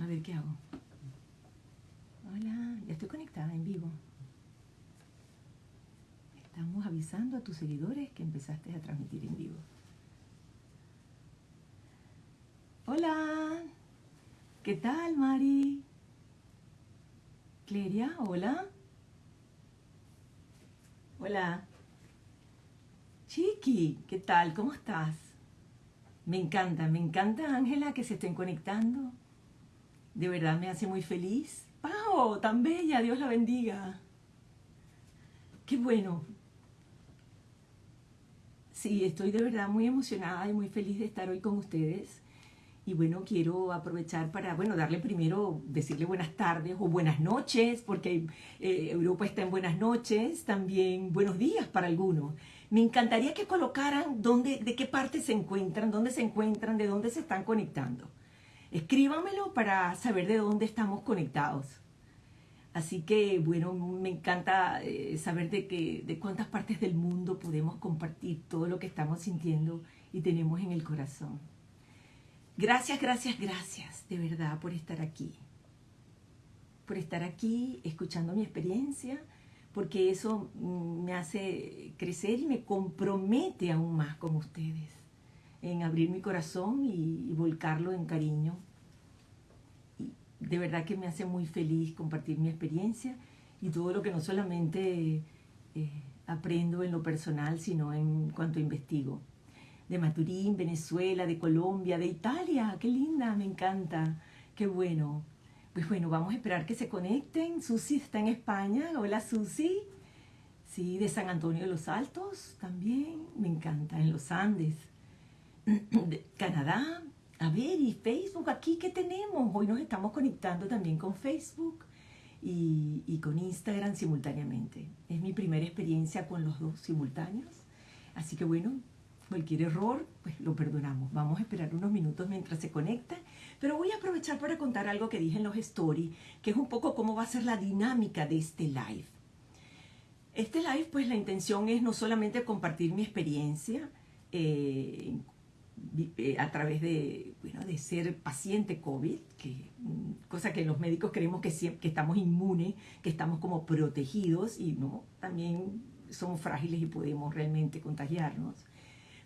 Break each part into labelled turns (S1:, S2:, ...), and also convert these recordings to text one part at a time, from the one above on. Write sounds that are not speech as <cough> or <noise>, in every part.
S1: A ver, ¿qué hago? Hola, ya estoy conectada en vivo. Estamos avisando a tus seguidores que empezaste a transmitir en vivo. Hola, ¿qué tal, Mari? Cleria, hola. Hola. Chiqui, ¿qué tal? ¿Cómo estás? Me encanta, me encanta, Ángela, que se estén conectando. De verdad me hace muy feliz. ¡Pau! Tan bella, Dios la bendiga. Qué bueno. Sí, estoy de verdad muy emocionada y muy feliz de estar hoy con ustedes. Y bueno, quiero aprovechar para, bueno, darle primero, decirle buenas tardes o buenas noches, porque eh, Europa está en buenas noches, también buenos días para algunos. Me encantaría que colocaran dónde, de qué parte se encuentran, dónde se encuentran, de dónde se están conectando. Escríbamelo para saber de dónde estamos conectados. Así que, bueno, me encanta eh, saber de, que, de cuántas partes del mundo podemos compartir todo lo que estamos sintiendo y tenemos en el corazón. Gracias, gracias, gracias, de verdad, por estar aquí. Por estar aquí, escuchando mi experiencia, porque eso mm, me hace crecer y me compromete aún más con ustedes, en abrir mi corazón y, volcarlo en cariño. Y de verdad que me hace muy feliz compartir mi experiencia y todo lo que no solamente eh, aprendo en lo personal, sino en cuanto investigo. De Maturín, Venezuela, de Colombia, de Italia, qué linda, me encanta, qué bueno. Pues bueno, vamos a esperar que se conecten. Susi está en España. Hola Susi. Sí, de San Antonio de los Altos también. Me encanta. En los Andes. <clears throat> De Canadá. A ver, y Facebook, aquí qué tenemos. Hoy nos estamos conectando también con Facebook y, y con Instagram simultáneamente. Es mi primera experiencia con los dos simultáneos. Así que bueno, cualquier error, pues lo perdonamos. Vamos a esperar unos minutos mientras se conecta pero voy a aprovechar para contar algo que dije en los stories, que es un poco cómo va a ser la dinámica de este live. Este live, pues la intención es no solamente compartir mi experiencia eh, eh, a través de, bueno, de ser paciente COVID, que, mm, cosa que los médicos creemos que, que estamos inmunes, que estamos como protegidos y no, también somos frágiles y podemos realmente contagiarnos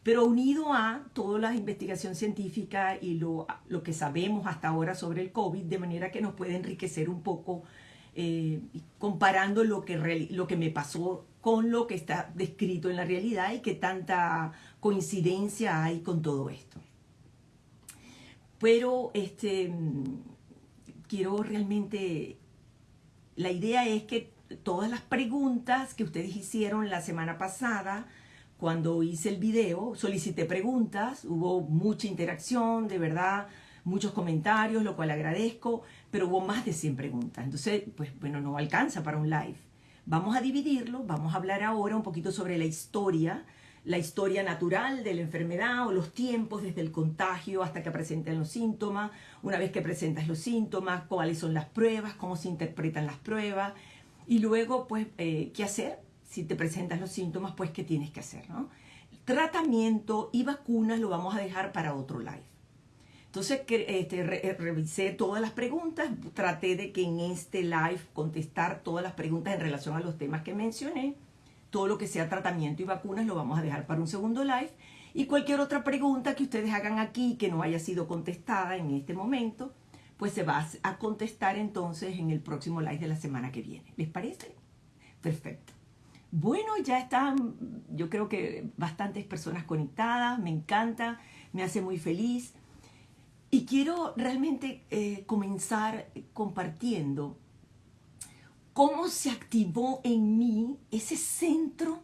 S1: pero unido a toda la investigación científica y lo, lo, que sabemos hasta ahora sobre el COVID, de manera que nos puede enriquecer un poco eh, comparando lo que, lo que me pasó con lo que está descrito en la realidad y que tanta coincidencia hay con todo esto. Pero este, quiero realmente, la idea es que todas las preguntas que ustedes hicieron la semana pasada, cuando hice el video, solicité preguntas, hubo mucha interacción, de verdad, muchos comentarios, lo cual agradezco, pero hubo más de 100 preguntas. Entonces, pues bueno, no alcanza para un live. Vamos a dividirlo, vamos a hablar ahora un poquito sobre la historia, la historia natural de la enfermedad o los tiempos desde el contagio hasta que presenten los síntomas, una vez que presentas los síntomas, cuáles son las pruebas, cómo se interpretan las pruebas y luego, pues, eh, qué hacer si te presentas los síntomas, pues qué tienes que hacer, ¿no? Tratamiento y vacunas lo vamos a dejar para otro live. Entonces este, eh, revisé todas las preguntas, traté de que en este live contestar todas las preguntas en relación a los temas que mencioné. Todo lo que sea tratamiento y vacunas lo vamos a dejar para un segundo live. Y cualquier otra pregunta que ustedes hagan aquí que no haya sido contestada en este momento, pues se va a contestar entonces en el próximo live de la semana que viene. ¿Les parece? Perfecto. Bueno, ya están, yo creo que bastantes personas conectadas, me encanta, me hace muy feliz. Y quiero realmente eh, comenzar compartiendo cómo se activó en mí ese centro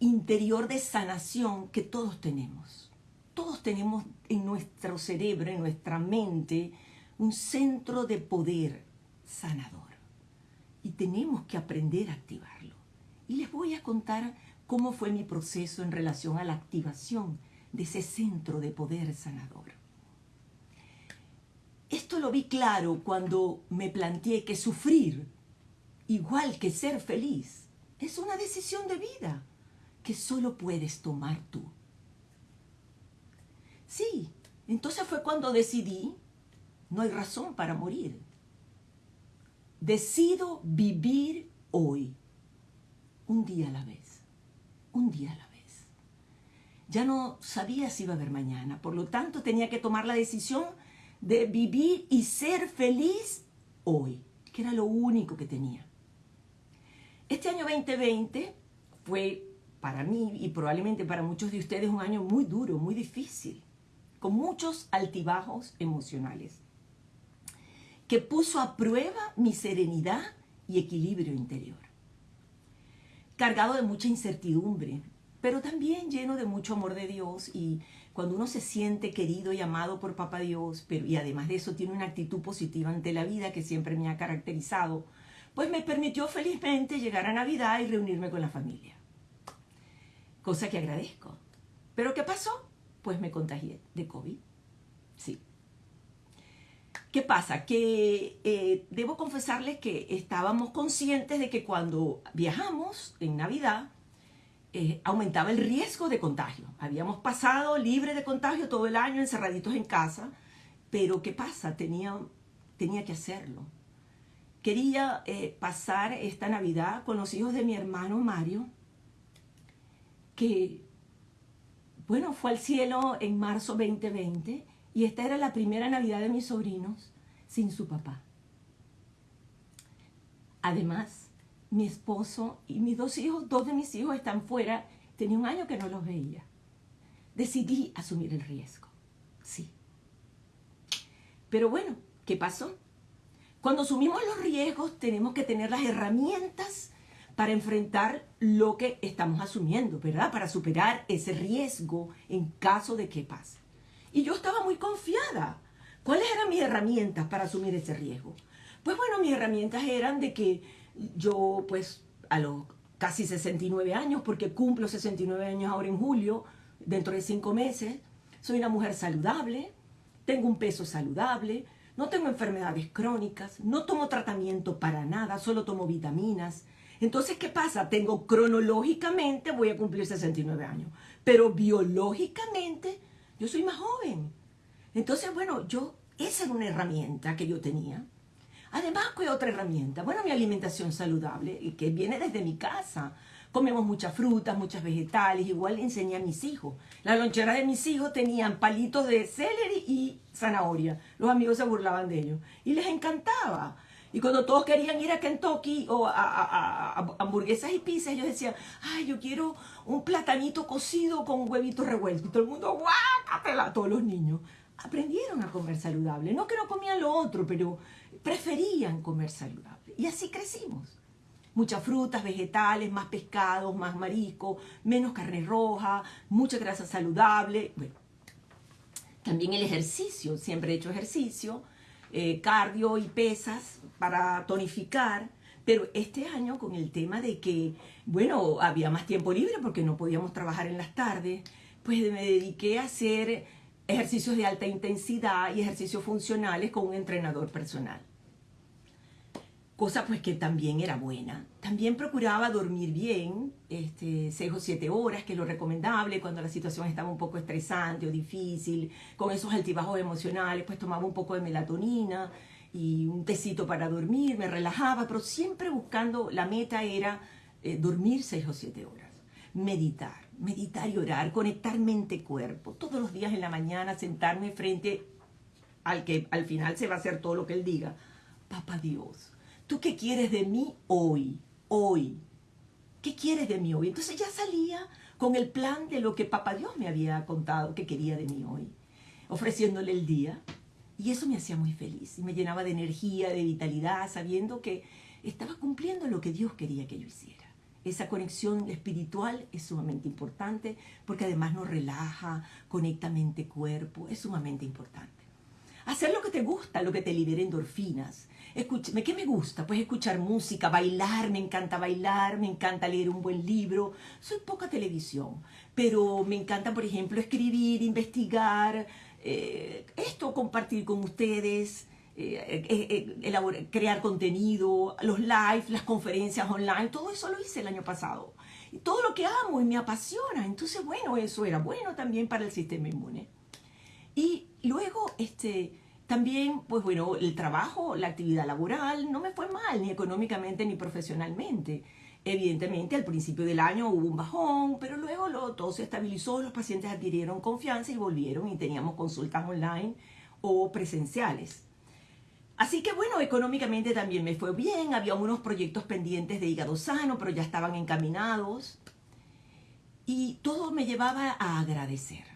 S1: interior de sanación que todos tenemos. Todos tenemos en nuestro cerebro, en nuestra mente, un centro de poder sanador. Y tenemos que aprender a activarlo y les voy a contar cómo fue mi proceso en relación a la activación de ese centro de poder sanador. Esto lo vi claro cuando me planteé que sufrir, igual que ser feliz, es una decisión de vida que solo puedes tomar tú. Sí, entonces fue cuando decidí no hay razón para morir. Decido vivir hoy, un día a la vez, un día a la vez. Ya no sabía si iba a haber mañana, por lo tanto tenía que tomar la decisión de vivir y ser feliz hoy, que era lo único que tenía. Este año 2020 fue para mí y probablemente para muchos de ustedes un año muy duro, muy difícil, con muchos altibajos emocionales, que puso a prueba mi serenidad y equilibrio interior. Cargado de mucha incertidumbre, pero también lleno de mucho amor de Dios y cuando uno se siente querido y amado por Papá Dios, y además de eso tiene una actitud positiva ante la vida que siempre me ha caracterizado, pues me permitió felizmente llegar a Navidad y reunirme con la familia. Cosa que agradezco. ¿Pero qué pasó? Pues me contagié de COVID. ¿Qué pasa? Que eh, debo confesarles que estábamos conscientes de que cuando viajamos en Navidad, eh, aumentaba el riesgo de contagio. Habíamos pasado libre de contagio todo el año, encerraditos en casa, pero ¿qué pasa? Tenía, tenía que hacerlo. Quería eh, pasar esta Navidad con los hijos de mi hermano Mario, que, bueno, fue al cielo en marzo 2020 y esta era la primera Navidad de mis sobrinos sin su papá. Además, mi esposo y mis dos hijos, dos de mis hijos están fuera, tenía un año que no los veía. Decidí asumir el riesgo, sí. Pero bueno, ¿qué pasó? Cuando asumimos los riesgos tenemos que tener las herramientas para enfrentar lo que estamos asumiendo, ¿verdad? Para superar ese riesgo en caso de que pase. Y yo estaba muy confiada. ¿Cuáles eran mis herramientas para asumir ese riesgo? Pues bueno, mis herramientas eran de que yo pues a los casi 69 años, porque cumplo 69 años ahora en julio, dentro de cinco meses, soy una mujer saludable, tengo un peso saludable, no tengo enfermedades crónicas, no tomo tratamiento para nada, solo tomo vitaminas. Entonces, ¿qué pasa? Tengo cronológicamente, voy a cumplir 69 años, pero biológicamente yo soy más joven. Entonces, bueno, yo, esa era una herramienta que yo tenía. Además, ¿qué otra herramienta? Bueno, mi alimentación saludable, que viene desde mi casa. Comemos muchas frutas, muchas vegetales, igual enseñé a mis hijos. Las loncheras de mis hijos tenían palitos de celery y zanahoria. Los amigos se burlaban de ellos. Y les encantaba. Y cuando todos querían ir a Kentucky o a, hamburguesas y pizzas, ellos decían, ay, yo quiero un platanito cocido con huevitos revueltos. Y todo el mundo, guácatela, todos los niños. Aprendieron a comer saludable. No que no comían lo otro, pero preferían comer saludable. Y así crecimos. Muchas frutas, vegetales, más pescados, más marisco, menos carne roja, mucha grasa saludable. Bueno, también el ejercicio, siempre he hecho ejercicio, eh, cardio y pesas para tonificar. Pero este año con el tema de que, bueno, había más tiempo libre porque no podíamos trabajar en las tardes, pues me dediqué a hacer ejercicios de alta intensidad y ejercicios funcionales con un entrenador personal. Cosa pues que también era buena. También procuraba dormir bien, este, 6 o 7 horas, que es lo recomendable cuando la situación estaba un poco estresante o difícil, con esos altibajos emocionales, pues tomaba un poco de melatonina y un tecito para dormir, me relajaba, pero siempre buscando, la meta era eh, dormir 6 o 7 horas, meditar meditar y orar, conectar mente-cuerpo. Todos los días en la mañana sentarme frente al que al final se va a hacer todo lo que Él diga. Papá Dios, ¿tú qué quieres de mí hoy? Hoy. ¿Qué quieres de mí hoy? Entonces ya salía con el plan de lo que Papá Dios me había contado que quería de mí hoy, ofreciéndole el día. Y eso me hacía muy feliz y me llenaba de energía, de vitalidad, sabiendo que estaba cumpliendo lo que Dios quería que yo hiciera. Esa conexión espiritual es sumamente importante porque además nos relaja, conecta mente-cuerpo, es sumamente importante. Hacer lo que te gusta, lo que te libere endorfinas. Escúchame, ¿qué me gusta? Pues escuchar música, bailar, me encanta bailar, me encanta leer un buen libro. Soy poca televisión, pero me encanta, por ejemplo, escribir, investigar, eh, esto compartir con ustedes. Eh, eh, crear contenido, los live, las conferencias online, todo eso lo hice el año pasado. Y todo lo que amo y me apasiona. Entonces, bueno, eso era bueno también para el sistema inmune. Y luego, este, También, pues bueno, el trabajo, la actividad laboral, no me fue mal, ni económicamente ni profesionalmente. Evidentemente, al principio del año hubo un bajón, pero luego todo se estabilizó, los pacientes adquirieron confianza y volvieron y teníamos consultas online o presenciales. Así que bueno, económicamente también me fue bien, había unos proyectos pendientes de hígado sano, pero ya estaban encaminados. Y todo me llevaba a agradecer.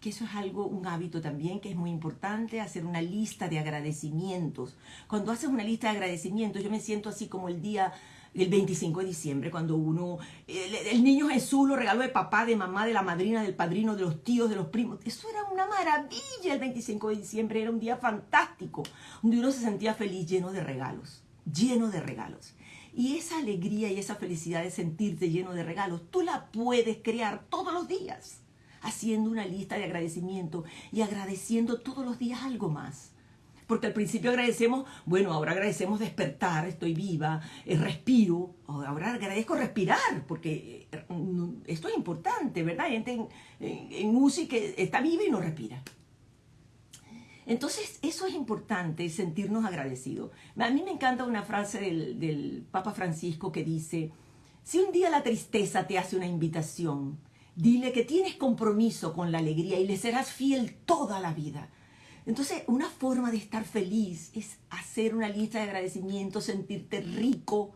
S1: Que eso es algo, un hábito también que es muy importante, hacer una lista de agradecimientos. Cuando haces una lista de agradecimientos, yo me siento así como el día el 25 de diciembre, cuando uno, el, niño Jesús lo regaló de papá, de mamá, de la madrina, del padrino, de los tíos, de los primos. Eso era una maravilla el 25 de diciembre, era un día fantástico, donde uno se sentía feliz, lleno de regalos, lleno de regalos. Y esa alegría y esa felicidad de sentirte lleno de regalos, tú la puedes crear todos los días, haciendo una lista de agradecimiento y agradeciendo todos los días algo más porque al principio agradecemos, bueno, ahora agradecemos despertar, estoy viva, eh, respiro, ahora agradezco respirar, porque eh, esto es importante, ¿verdad? Hay gente en, en, que está viva y no respira. Entonces, eso es importante, sentirnos agradecidos. A mí me encanta una frase del, del Papa Francisco que dice, si un día la tristeza te hace una invitación, dile que tienes compromiso con la alegría y le serás fiel toda la vida. Entonces, una forma de estar feliz es hacer una lista de agradecimientos, sentirte rico,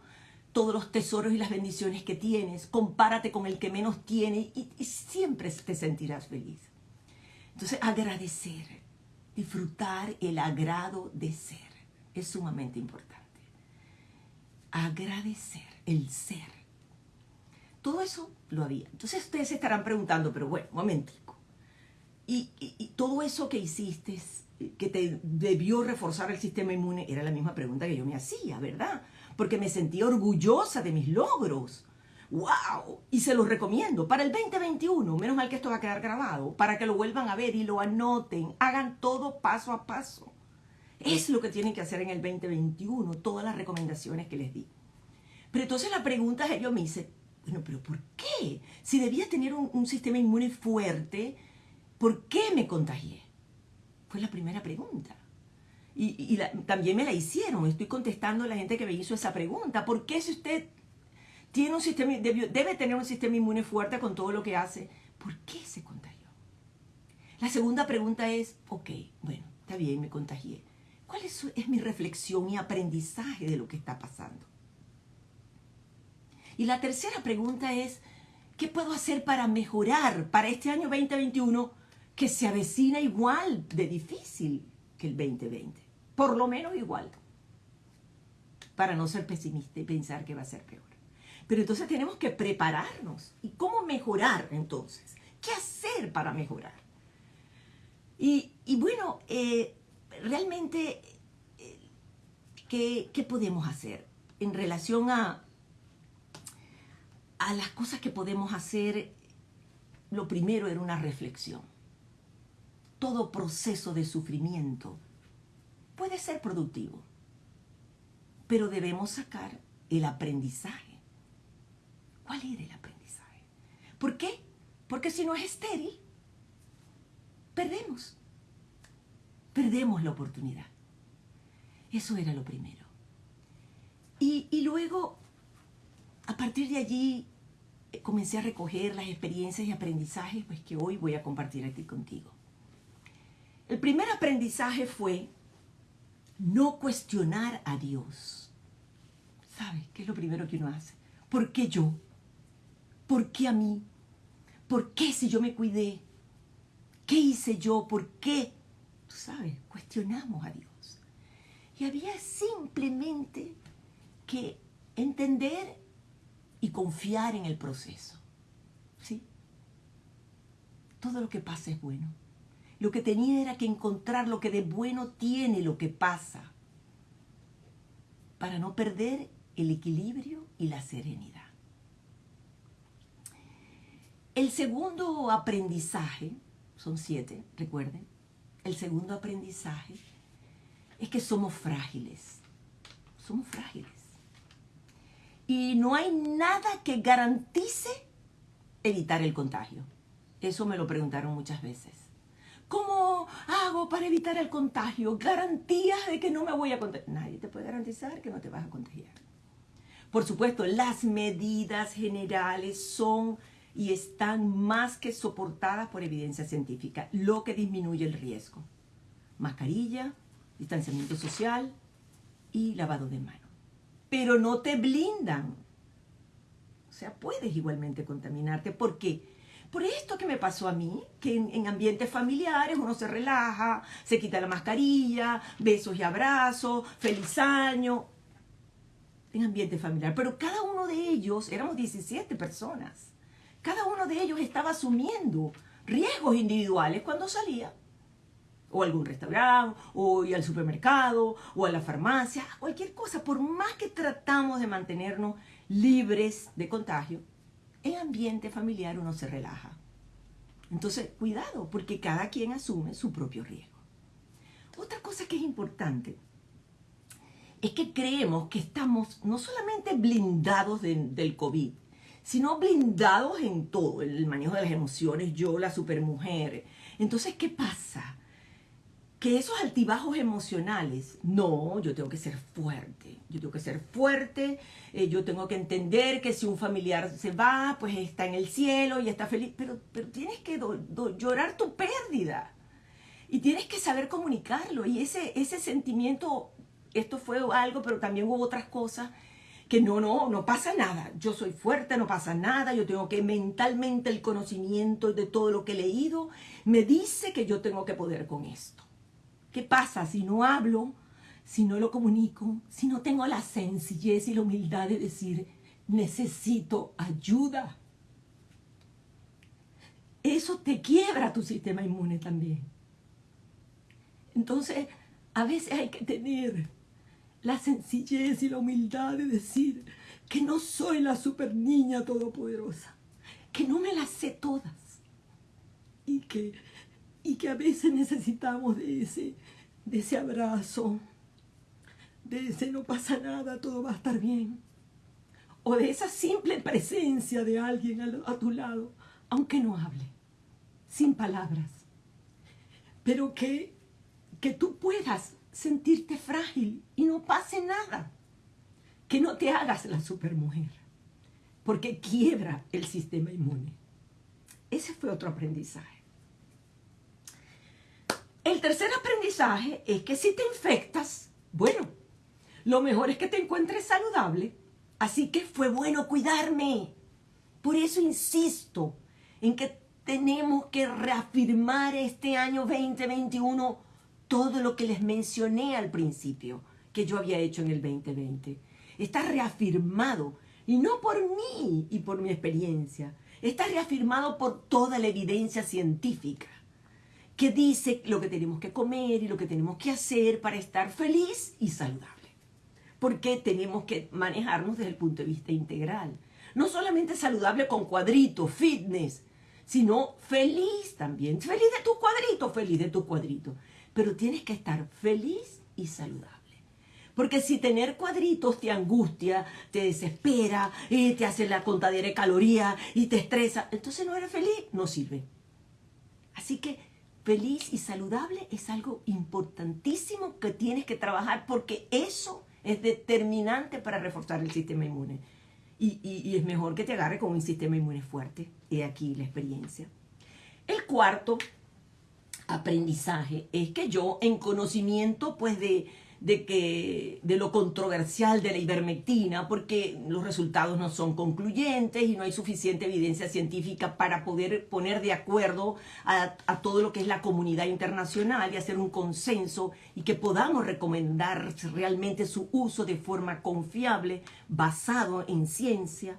S1: todos los tesoros y las bendiciones que tienes, compárate con el que menos tiene y, siempre te sentirás feliz. Entonces, agradecer, disfrutar el agrado de ser, es sumamente importante. Agradecer, el ser. Todo eso lo había. Entonces ustedes se estarán preguntando, pero bueno, momentico. Y, y todo eso que hiciste que te debió reforzar el sistema inmune, era la misma pregunta que yo me hacía, ¿verdad? Porque me sentía orgullosa de mis logros. ¡Wow! Y se los recomiendo para el 2021. Menos mal que esto va a quedar grabado, para que lo vuelvan a ver y lo anoten. Hagan todo paso a paso. Es lo que tienen que hacer en el 2021, todas las recomendaciones que les di. Pero entonces la pregunta es, yo me dice, bueno, pero ¿por qué? Si debía tener un, sistema inmune fuerte, ¿por qué me contagié? Fue la primera pregunta. Y, también me la hicieron. Estoy contestando a la gente que me hizo esa pregunta. ¿Por qué si usted tiene un sistema, debe, tener un sistema inmune fuerte con todo lo que hace, ¿por qué se contagió? La segunda pregunta es, ok, bueno, está bien, me contagié. ¿Cuál es mi reflexión y aprendizaje de lo que está pasando? Y la tercera pregunta es, ¿qué puedo hacer para mejorar para este año 2021 que se avecina igual de difícil que el 2020. Por lo menos igual. Para no ser pesimista y pensar que va a ser peor. Pero entonces tenemos que prepararnos. ¿Y cómo mejorar entonces? ¿Qué hacer para mejorar? Y, bueno, eh, realmente, eh, ¿qué, ¿qué podemos hacer en relación a, a las cosas que podemos hacer? Lo primero era una reflexión todo proceso de sufrimiento puede ser productivo, pero debemos sacar el aprendizaje. ¿Cuál era el aprendizaje? ¿Por qué? Porque si no es estéril, perdemos. Perdemos la oportunidad. Eso era lo primero. Y, y luego, a partir de allí, comencé a recoger las experiencias y aprendizajes pues, que hoy voy a compartir aquí contigo. El primer aprendizaje fue no cuestionar a Dios. ¿Sabes qué es lo primero que uno hace? ¿Por qué yo? ¿Por qué a mí? ¿Por qué si yo me cuidé? ¿Qué hice yo? ¿Por qué? Tú sabes, cuestionamos a Dios. Y había simplemente que entender y confiar en el proceso. ¿Sí? Todo lo que pasa es bueno. Lo que tenía era que encontrar lo que de bueno tiene lo que pasa para no perder el equilibrio y la serenidad. El segundo aprendizaje, son siete, recuerden, el segundo aprendizaje es que somos frágiles, somos frágiles. Y no hay nada que garantice evitar el contagio. Eso me lo preguntaron muchas veces. ¿Cómo hago para evitar el contagio? Garantías de que no me voy a contagiar. Nadie te puede garantizar que no te vas a contagiar. Por supuesto, las medidas generales son y están más que soportadas por evidencia científica, lo que disminuye el riesgo. Mascarilla, distanciamiento social y lavado de manos. Pero no te blindan. O sea, puedes igualmente contaminarte. ¿Por qué? Por esto que me pasó a mí, que en, ambientes familiares uno se relaja, se quita la mascarilla, besos y abrazos, feliz año, en ambiente familiar. Pero cada uno de ellos, éramos 17 personas, cada uno de ellos estaba asumiendo riesgos individuales cuando salía. O algún restaurante, o al supermercado, o a la farmacia, cualquier cosa. Por más que tratamos de mantenernos libres de contagio, en ambiente familiar uno se relaja. Entonces, cuidado, porque cada quien asume su propio riesgo. Otra cosa que es importante es que creemos que estamos no solamente blindados del COVID, sino blindados en todo, el manejo de las emociones, yo, la supermujer. Entonces, ¿qué pasa? Que esos altibajos emocionales, no, yo tengo que ser fuerte, yo tengo que ser fuerte, eh, yo tengo que entender que si un familiar se va, pues está en el cielo y está feliz, pero, pero tienes que llorar tu pérdida. Y tienes que saber comunicarlo. Y ese, ese sentimiento, esto fue algo, pero también hubo otras cosas que no, no, no pasa nada, yo soy fuerte, no pasa nada, yo tengo que mentalmente el conocimiento de todo lo que he leído me dice que yo tengo que poder con esto. ¿Qué pasa si no hablo, si no lo comunico, si no tengo la sencillez y la humildad de decir, necesito ayuda? Eso te quiebra tu sistema inmune también. Entonces, a veces hay que tener la sencillez y la humildad de decir que no soy la super niña todopoderosa, que no me las sé todas y que y que a veces necesitamos de ese, de ese abrazo, de ese no pasa nada, todo va a estar bien, o de esa simple presencia de alguien a, tu lado, aunque no hable, sin palabras, pero que, que tú puedas sentirte frágil y no pase nada, que no te hagas la supermujer, porque quiebra el sistema inmune. Ese fue otro aprendizaje. El tercer aprendizaje es que si te infectas, bueno, lo mejor es que te encuentres saludable. Así que fue bueno cuidarme. Por eso insisto en que tenemos que reafirmar este año 2021 todo lo que les mencioné al principio que yo había hecho en el 2020. Está reafirmado y no por mí y por mi experiencia. Está reafirmado por toda la evidencia científica que dice lo que tenemos que comer y lo que tenemos que hacer para estar feliz y saludable. Porque tenemos que manejarnos desde el punto de vista integral. No solamente saludable con cuadritos, fitness, sino feliz también. Feliz de tu cuadrito, feliz de tu cuadrito. Pero tienes que estar feliz y saludable. Porque si tener cuadritos te angustia, te desespera, y te hace la contadera de calorías y te estresa, entonces no eres feliz, no sirve. Así que feliz y saludable es algo importantísimo que tienes que trabajar porque eso es determinante para reforzar el sistema inmune. Y, es mejor que te agarre con un sistema inmune fuerte. He aquí la experiencia. El cuarto aprendizaje es que yo en conocimiento pues de de, que, de lo controversial de la ivermectina, porque los resultados no son concluyentes y no hay suficiente evidencia científica para poder poner de acuerdo a, todo lo que es la comunidad internacional y hacer un consenso y que podamos recomendar realmente su uso de forma confiable, basado en ciencia.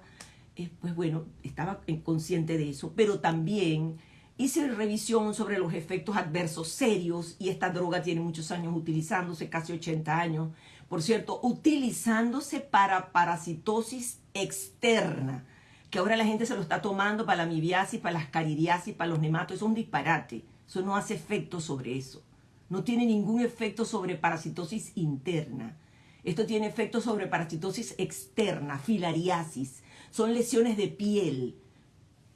S1: Eh, pues bueno, estaba consciente de eso, pero también Hice revisión sobre los efectos adversos serios y esta droga tiene muchos años utilizándose, casi 80 años. Por cierto, utilizándose para parasitosis externa, que ahora la gente se lo está tomando para la amibiasis, para las caridiasis, para los nematos. Es un disparate. Eso no hace efecto sobre eso. No tiene ningún efecto sobre parasitosis interna. Esto tiene efecto sobre parasitosis externa, filariasis. Son lesiones de piel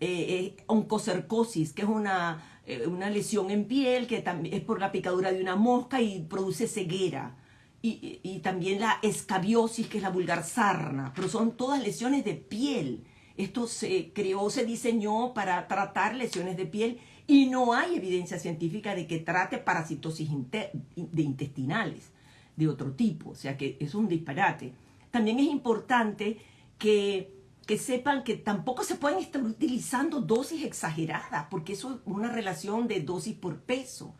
S1: eh, oncocercosis, que es una, eh, una lesión en piel que también es por la picadura de una mosca y produce ceguera. Y, y, también la escabiosis, que es la vulgar sarna, pero son todas lesiones de piel. Esto se creó, se diseñó para tratar lesiones de piel y no hay evidencia científica de que trate parasitosis de intestinales de otro tipo, o sea que es un disparate. También es importante que, que sepan que tampoco se pueden estar utilizando dosis exageradas, porque eso es una relación de dosis por peso.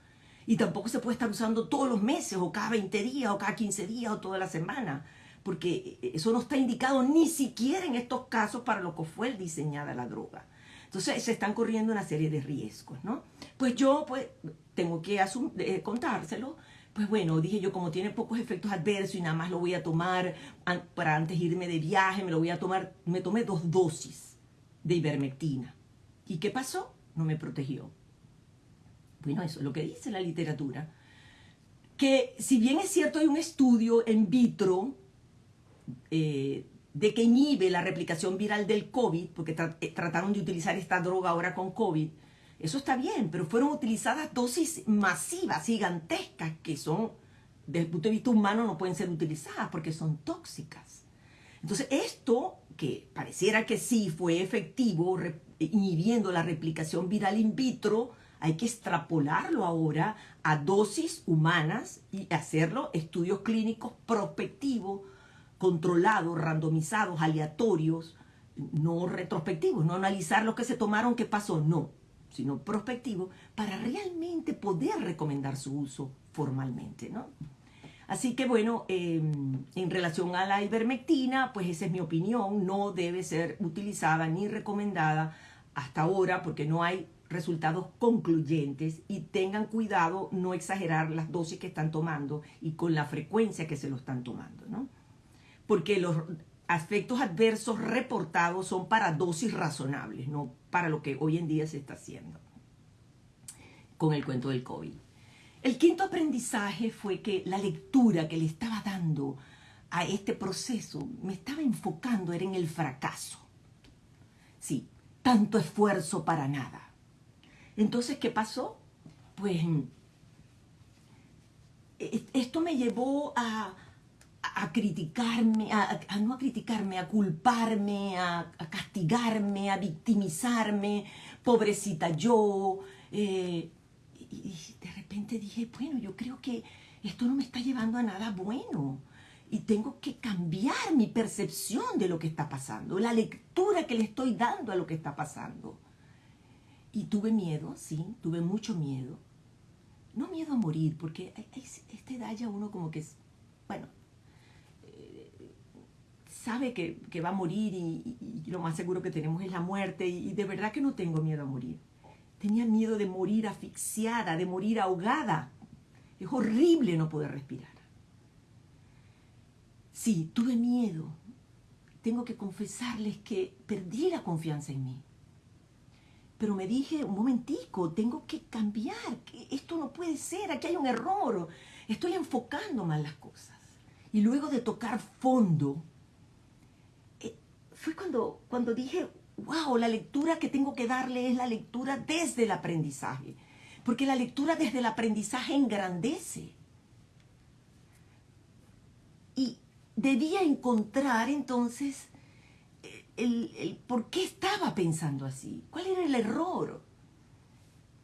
S1: Y tampoco se puede estar usando todos los meses, o cada 20 días, o cada 15 días, o toda la semana, porque eso no está indicado ni siquiera en estos casos para lo que fue diseñada la droga. Entonces se están corriendo una serie de riesgos, ¿no? Pues yo, pues, tengo que eh, contárselo pues bueno, dije yo, como tiene pocos efectos adversos y nada más lo voy a tomar para antes irme de viaje, me lo voy a tomar, me tomé dos dosis de ivermectina. ¿Y qué pasó? No me protegió. Bueno, eso es lo que dice la literatura. Que si bien es cierto hay un estudio en vitro eh, de que inhibe la replicación viral del COVID, porque eh, trataron de utilizar esta droga ahora con COVID, eso está bien, pero fueron utilizadas dosis masivas, gigantescas, que son, desde el punto de vista humano, no pueden ser utilizadas porque son tóxicas. Entonces, esto, que pareciera que sí fue efectivo, inhibiendo la replicación viral in vitro, hay que extrapolarlo ahora a dosis humanas y hacerlo estudios clínicos prospectivos, controlados, randomizados, aleatorios, no retrospectivos, no analizar lo que se tomaron, qué pasó, no sino prospectivo, para realmente poder recomendar su uso formalmente, ¿no? Así que bueno, em, en relación a la ivermectina, pues esa es mi opinión, no debe ser utilizada ni recomendada hasta ahora porque no hay resultados concluyentes y tengan cuidado no exagerar las dosis que están tomando y con la frecuencia que se lo están tomando, ¿no? Porque los efectos adversos reportados son para dosis razonables, no para lo que hoy en día se está haciendo con el cuento del COVID. El quinto aprendizaje fue que la lectura que le estaba dando a este proceso me estaba enfocando era en el fracaso. Sí, tanto esfuerzo para nada. Entonces, ¿qué pasó? Pues e-, esto me llevó a, a criticarme, a, no a criticarme, a culparme, a, castigarme, a victimizarme, pobrecita yo. Eh, y, de repente dije, bueno, yo creo que esto no me está llevando a nada bueno. Y tengo que cambiar mi percepción de lo que está pasando, la lectura que le estoy dando a lo que está pasando. Y tuve miedo, sí, tuve mucho miedo. No miedo a morir, porque a esta edad ya uno como que, bueno, sabe que, va a morir y, lo más seguro que tenemos es la muerte y, de verdad que no tengo miedo a morir. Tenía miedo de morir asfixiada, de morir ahogada. Es horrible no poder respirar. Sí, tuve miedo. Tengo que confesarles que perdí la confianza en mí. Pero me dije, un momentico, tengo que cambiar, que esto no puede ser, aquí hay un error, estoy enfocando mal las cosas. Y luego de tocar fondo, fue cuando, cuando dije, wow, la lectura que tengo que darle es la lectura desde el aprendizaje. Porque la lectura desde el aprendizaje engrandece. Y debía encontrar entonces el, por qué estaba pensando así, cuál era el error,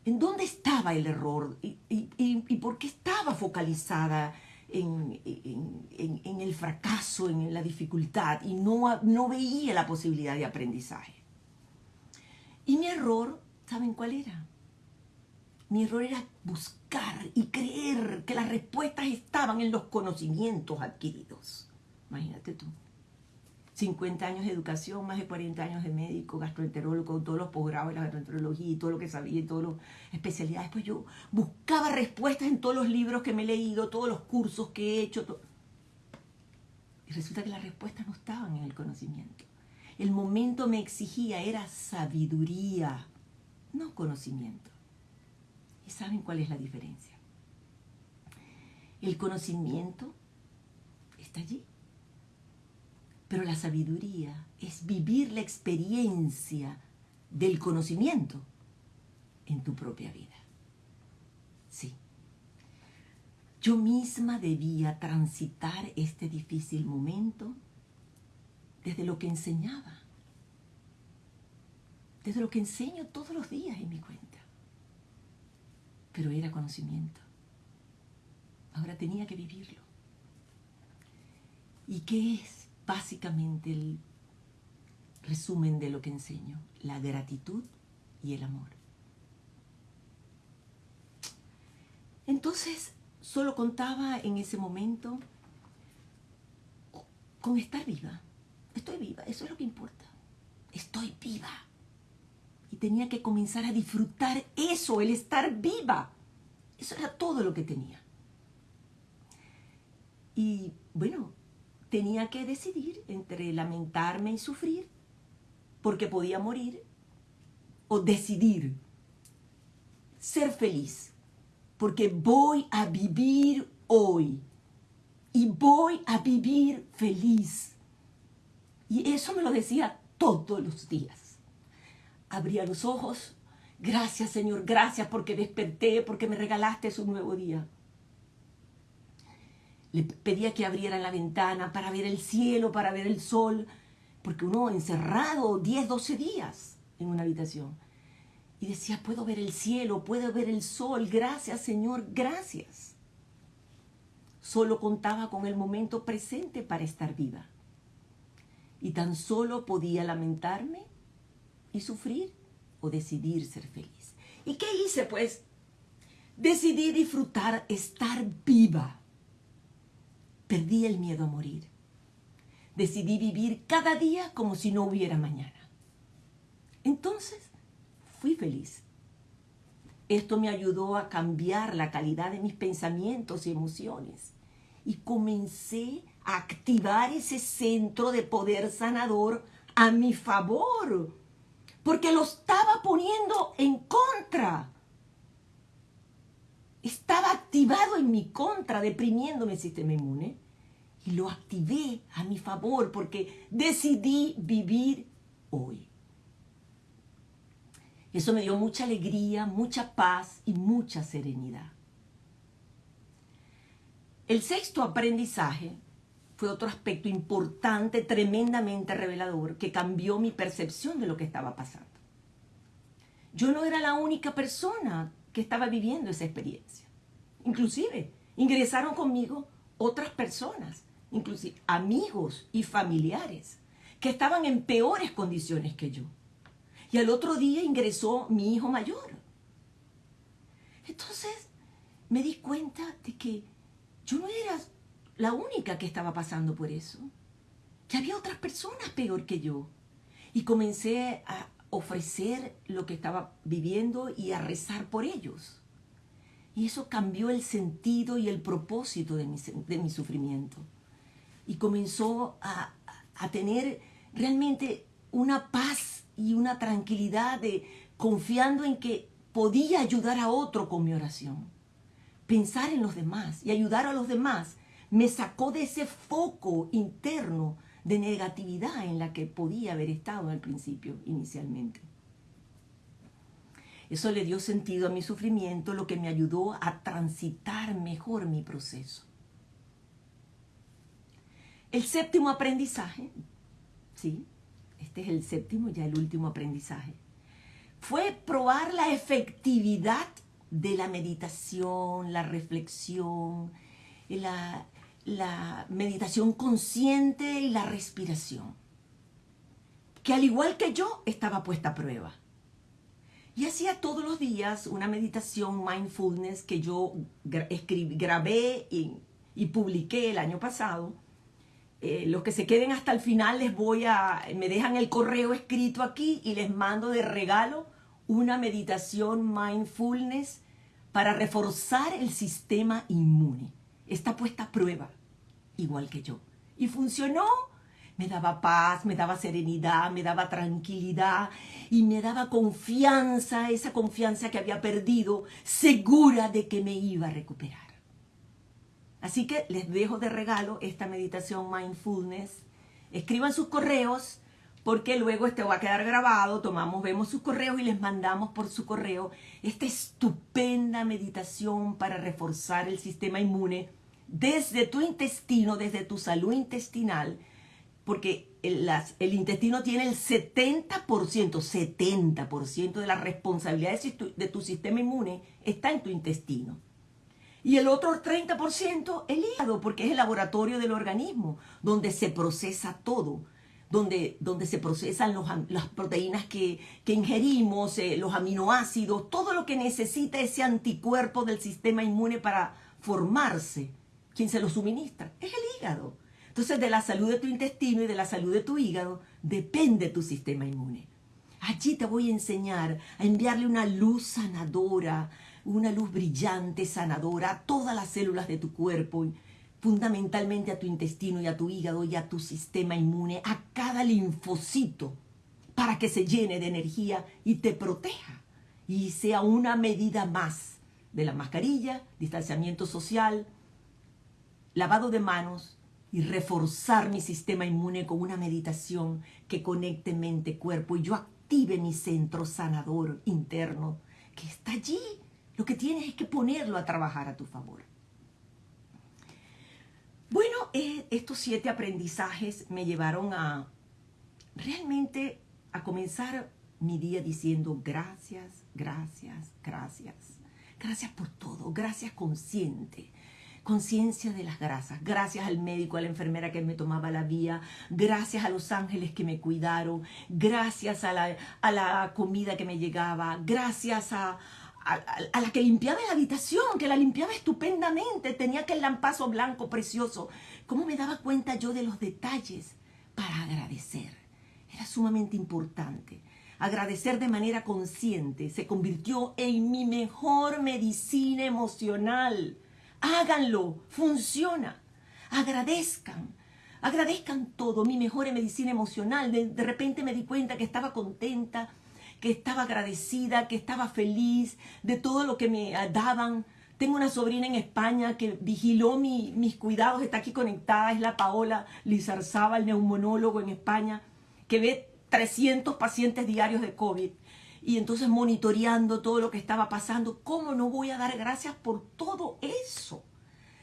S1: en dónde estaba el error y, y por qué estaba focalizada en, el fracaso, en la dificultad y no, no veía la posibilidad de aprendizaje. Y mi error, ¿saben cuál era? Mi error era buscar y creer que las respuestas estaban en los conocimientos adquiridos. Imagínate tú. 50 años de educación, más de 40 años de médico, gastroenterólogo, todos los posgrados de la gastroenterología y todo lo que sabía y todas las especialidades. Pues yo buscaba respuestas en todos los libros que me he leído, todos los cursos que he hecho. Y resulta que las respuestas no estaban en el conocimiento. El momento me exigía era sabiduría, no conocimiento. ¿Y saben cuál es la diferencia? El conocimiento está allí pero la sabiduría es vivir la experiencia del conocimiento en tu propia vida. Sí. Yo misma debía transitar este difícil momento desde lo que enseñaba, desde lo que enseño todos los días en mi cuenta. Pero era conocimiento. Ahora tenía que vivirlo. ¿Y qué es básicamente el resumen de lo que enseño? La gratitud y el amor. Entonces, solo contaba en ese momento con estar viva. Estoy viva, eso es lo que importa. Estoy viva. Y tenía que comenzar a disfrutar eso, el estar viva. Eso era todo lo que tenía. Y bueno, tenía que decidir entre lamentarme y sufrir, porque podía morir, o decidir ser feliz porque voy a vivir hoy y voy a vivir feliz. Y eso me lo decía todos los días. Abría los ojos, gracias Señor, gracias porque desperté, porque me regalaste un nuevo día. Le pedía que abriera la ventana para ver el cielo, para ver el sol, porque uno encerrado 10, 12 días en una habitación. Y decía, puedo ver el cielo, puedo ver el sol, gracias Señor, gracias. Solo contaba con el momento presente para estar viva. Y tan solo podía lamentarme y sufrir o decidir ser feliz. ¿Y qué hice pues? Decidí disfrutar estar viva. Perdí el miedo a morir. Decidí vivir cada día como si no hubiera mañana. Entonces fui feliz. Esto me ayudó a cambiar la calidad de mis pensamientos y emociones. Y comencé a activar ese centro de poder sanador a mi favor. Porque lo estaba poniendo en contra. Estaba activado en mi contra, deprimiendo mi sistema inmune. Y lo activé a mi favor porque decidí vivir hoy. Eso me dio mucha alegría, mucha paz y mucha serenidad. El sexto aprendizaje fue otro aspecto importante, tremendamente revelador, que cambió mi percepción de lo que estaba pasando. Yo no era la única persona que estaba viviendo esa experiencia. Inclusive, ingresaron conmigo otras personas, inclusive amigos y familiares, que estaban en peores condiciones que yo. Y al otro día ingresó mi hijo mayor. Entonces me di cuenta de que yo no era la única que estaba pasando por eso. Que había otras personas peor que yo. Y comencé a ofrecer lo que estaba viviendo y a rezar por ellos. Y eso cambió el sentido y el propósito de mi, de mi sufrimiento. Y comenzó a, a tener realmente una paz y una tranquilidad de confiando en que podía ayudar a otro con mi oración. Pensar en los demás y ayudar a los demás me sacó de ese foco interno de negatividad en la que podía haber estado al principio, inicialmente. Eso le dio sentido a mi sufrimiento, lo que me ayudó a transitar mejor mi proceso. El séptimo aprendizaje, ¿sí? este es el séptimo, ya el último aprendizaje, fue probar la efectividad de la meditación, la reflexión, la, la meditación consciente y la respiración, que al igual que yo estaba puesta a prueba. Y hacía todos los días una meditación mindfulness que yo grabé y, y publiqué el año pasado, eh, los que se queden hasta el final les voy a, me dejan el correo escrito aquí y les mando de regalo una meditación mindfulness para reforzar el sistema inmune. Está puesta a prueba, igual que yo. Y funcionó. Me daba paz, me daba serenidad, me daba tranquilidad y me daba confianza, esa confianza que había perdido, segura de que me iba a recuperar. Así que les dejo de regalo esta meditación mindfulness. Escriban sus correos porque luego este va a quedar grabado, tomamos, vemos sus correos y les mandamos por su correo esta estupenda meditación para reforzar el sistema inmune desde tu intestino, desde tu salud intestinal, porque el, intestino tiene el 70%, 70% de la responsabilidad de, de tu sistema inmune está en tu intestino. Y el otro 30% el hígado, porque es el laboratorio del organismo, donde se procesa todo, donde, donde se procesan las proteínas que, ingerimos, eh, los aminoácidos, todo lo que necesita ese anticuerpo del sistema inmune para formarse. ¿Quién se lo suministra? Es el hígado. Entonces, de la salud de tu intestino y de la salud de tu hígado depende tu sistema inmune. Allí te voy a enseñar a enviarle una luz sanadora, una luz brillante, sanadora a todas las células de tu cuerpo, fundamentalmente a tu intestino y a tu hígado y a tu sistema inmune, a cada linfocito, para que se llene de energía y te proteja y sea una medida más de la mascarilla, distanciamiento social, lavado de manos y reforzar mi sistema inmune con una meditación que conecte mente, cuerpo y yo active mi centro sanador interno que está allí lo que tienes es que ponerlo a trabajar a tu favor. Bueno, eh, estos siete aprendizajes me llevaron a realmente a comenzar mi día diciendo gracias, gracias, gracias. Gracias por todo, gracias consciente. Conciencia de las grasas. Gracias al médico, a la enfermera que me tomaba la vía. Gracias a los ángeles que me cuidaron. Gracias a la, a la comida que me llegaba. Gracias a, a, la que limpiaba la habitación, que la limpiaba estupendamente, tenía aquel lampazo blanco precioso. ¿Cómo me daba cuenta yo de los detalles para agradecer? Era sumamente importante. Agradecer de manera consciente se convirtió en mi mejor medicina emocional. Háganlo, funciona. Agradezcan, agradezcan todo, mi mejor medicina emocional. de repente me di cuenta que estaba contenta, que estaba agradecida, que estaba feliz de todo lo que me daban. Tengo una sobrina en España que vigiló mis cuidados, está aquí conectada, es la Paola Lizarzaba, el neumonólogo en España, que ve 300 pacientes diarios de COVID. Y entonces monitoreando todo lo que estaba pasando, ¿cómo no voy a dar gracias por todo eso?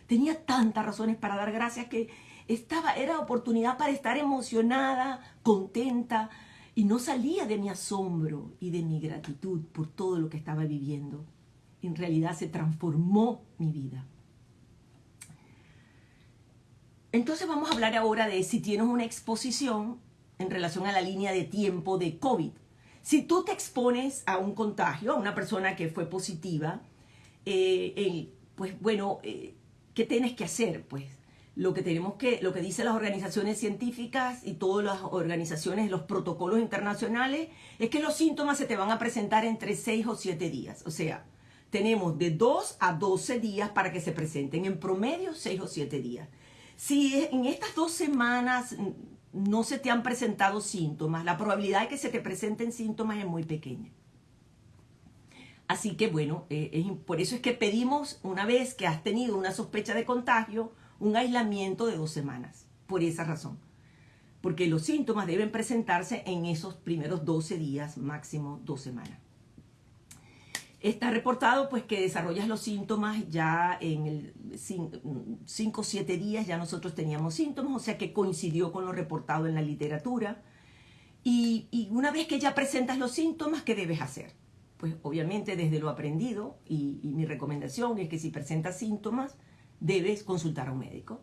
S1: Tenía tantas razones para dar gracias que estaba, era oportunidad para estar emocionada, contenta, y no salía de mi asombro y de mi gratitud por todo lo que estaba viviendo. En realidad se transformó mi vida. Entonces vamos a hablar ahora de si tienes una exposición en relación a la línea de tiempo de COVID. Si tú te expones a un contagio, a una persona que fue positiva, eh, pues bueno, eh, ¿qué tienes que hacer? Pues lo que tenemos que, lo que dicen las organizaciones científicas y todas las organizaciones, los protocolos internacionales, es que los síntomas se te van a presentar entre 6 o 7 días. O sea, tenemos de 2 a 12 días para que se presenten, en promedio 6 o 7 días. Si en estas dos semanas no se te han presentado síntomas, la probabilidad de que se te presenten síntomas es muy pequeña. Así que bueno, eh, por eso es que pedimos, una vez que has tenido una sospecha de contagio, un aislamiento de dos semanas, por esa razón. Porque los síntomas deben presentarse en esos primeros 12 días, máximo dos semanas. Está reportado pues que desarrollas los síntomas ya en el 5 o 7 días, ya nosotros teníamos síntomas, o sea que coincidió con lo reportado en la literatura. Y, una vez que ya presentas los síntomas, ¿qué debes hacer? Pues obviamente desde lo aprendido, y, y mi recomendación es que si presentas síntomas, debes consultar a un médico.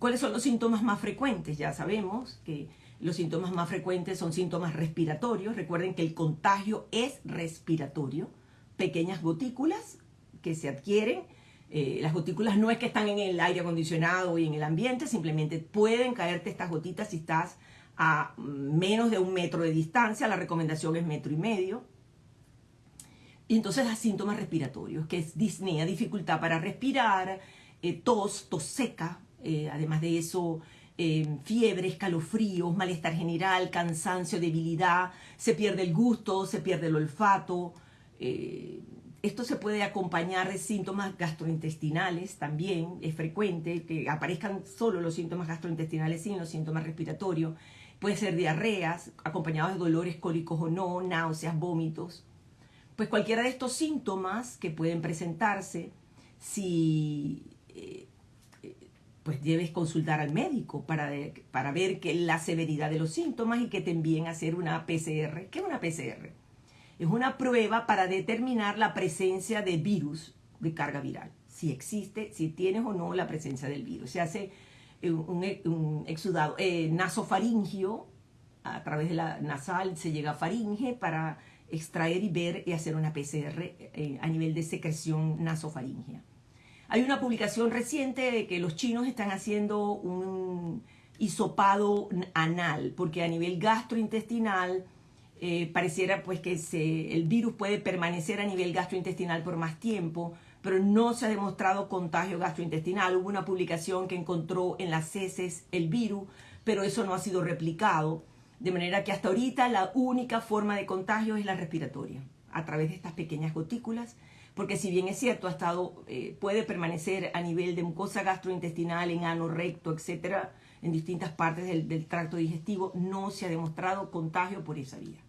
S1: ¿Cuáles son los síntomas más frecuentes? Ya sabemos que los síntomas más frecuentes son síntomas respiratorios. Recuerden que el contagio es respiratorio. Pequeñas gotículas que se adquieren. Eh, las gotículas no es que están en el aire acondicionado y en el ambiente, simplemente pueden caerte estas gotitas si estás a menos de un metro de distancia. La recomendación es metro y medio. Y entonces los síntomas respiratorios, que es disnea, dificultad para respirar, eh, tos, tos seca, eh, además de eso, eh, fiebre, escalofríos, malestar general, cansancio, debilidad, se pierde el gusto, se pierde el olfato. esto se puede acompañar de síntomas gastrointestinales también, es frecuente que aparezcan solo los síntomas gastrointestinales sin los síntomas respiratorios. puede ser diarreas, acompañados de dolores cólicos o no, náuseas, vómitos. Pues cualquiera de estos síntomas que pueden presentarse, si eh, pues debes consultar al médico para, para ver que la severidad de los síntomas y que te envíen a hacer una PCR. ¿Qué es una PCR? Es una prueba para determinar la presencia de virus de carga viral. Si existe, si tienes o no la presencia del virus. Se hace un, exudado eh, nasofaringio, a través de la nasal se llega a faringe para extraer y ver y hacer una PCR eh, a nivel de secreción nasofaringea. Hay una publicación reciente de que los chinos están haciendo un hisopado anal, porque a nivel gastrointestinal eh, pareciera pues que el virus puede permanecer a nivel gastrointestinal por más tiempo, pero no se ha demostrado contagio gastrointestinal. Hubo una publicación que encontró en las heces el virus, pero eso no ha sido replicado. De manera que hasta ahorita la única forma de contagio es la respiratoria, a través de estas pequeñas gotículas porque si bien es cierto, ha estado, eh, puede permanecer a nivel de mucosa gastrointestinal, en ano, recto, etcétera, en distintas partes del, tracto digestivo, no se ha demostrado contagio por esa vía.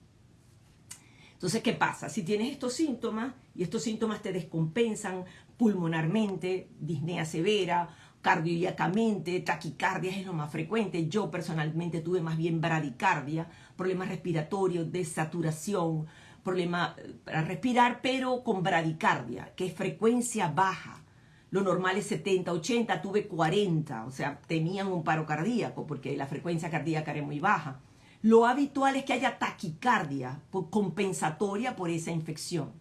S1: Entonces, ¿qué pasa? Si tienes estos síntomas y estos síntomas te descompensan pulmonarmente, disnea severa, cardíacamente, taquicardia es lo más frecuente. Yo personalmente tuve más bien bradicardia, problemas respiratorios, desaturación, problema para respirar, pero con bradicardia, que es frecuencia baja. Lo normal es 70, 80, tuve 40, o sea, tenían un paro cardíaco porque la frecuencia cardíaca era muy baja. Lo habitual es que haya taquicardia compensatoria por esa infección.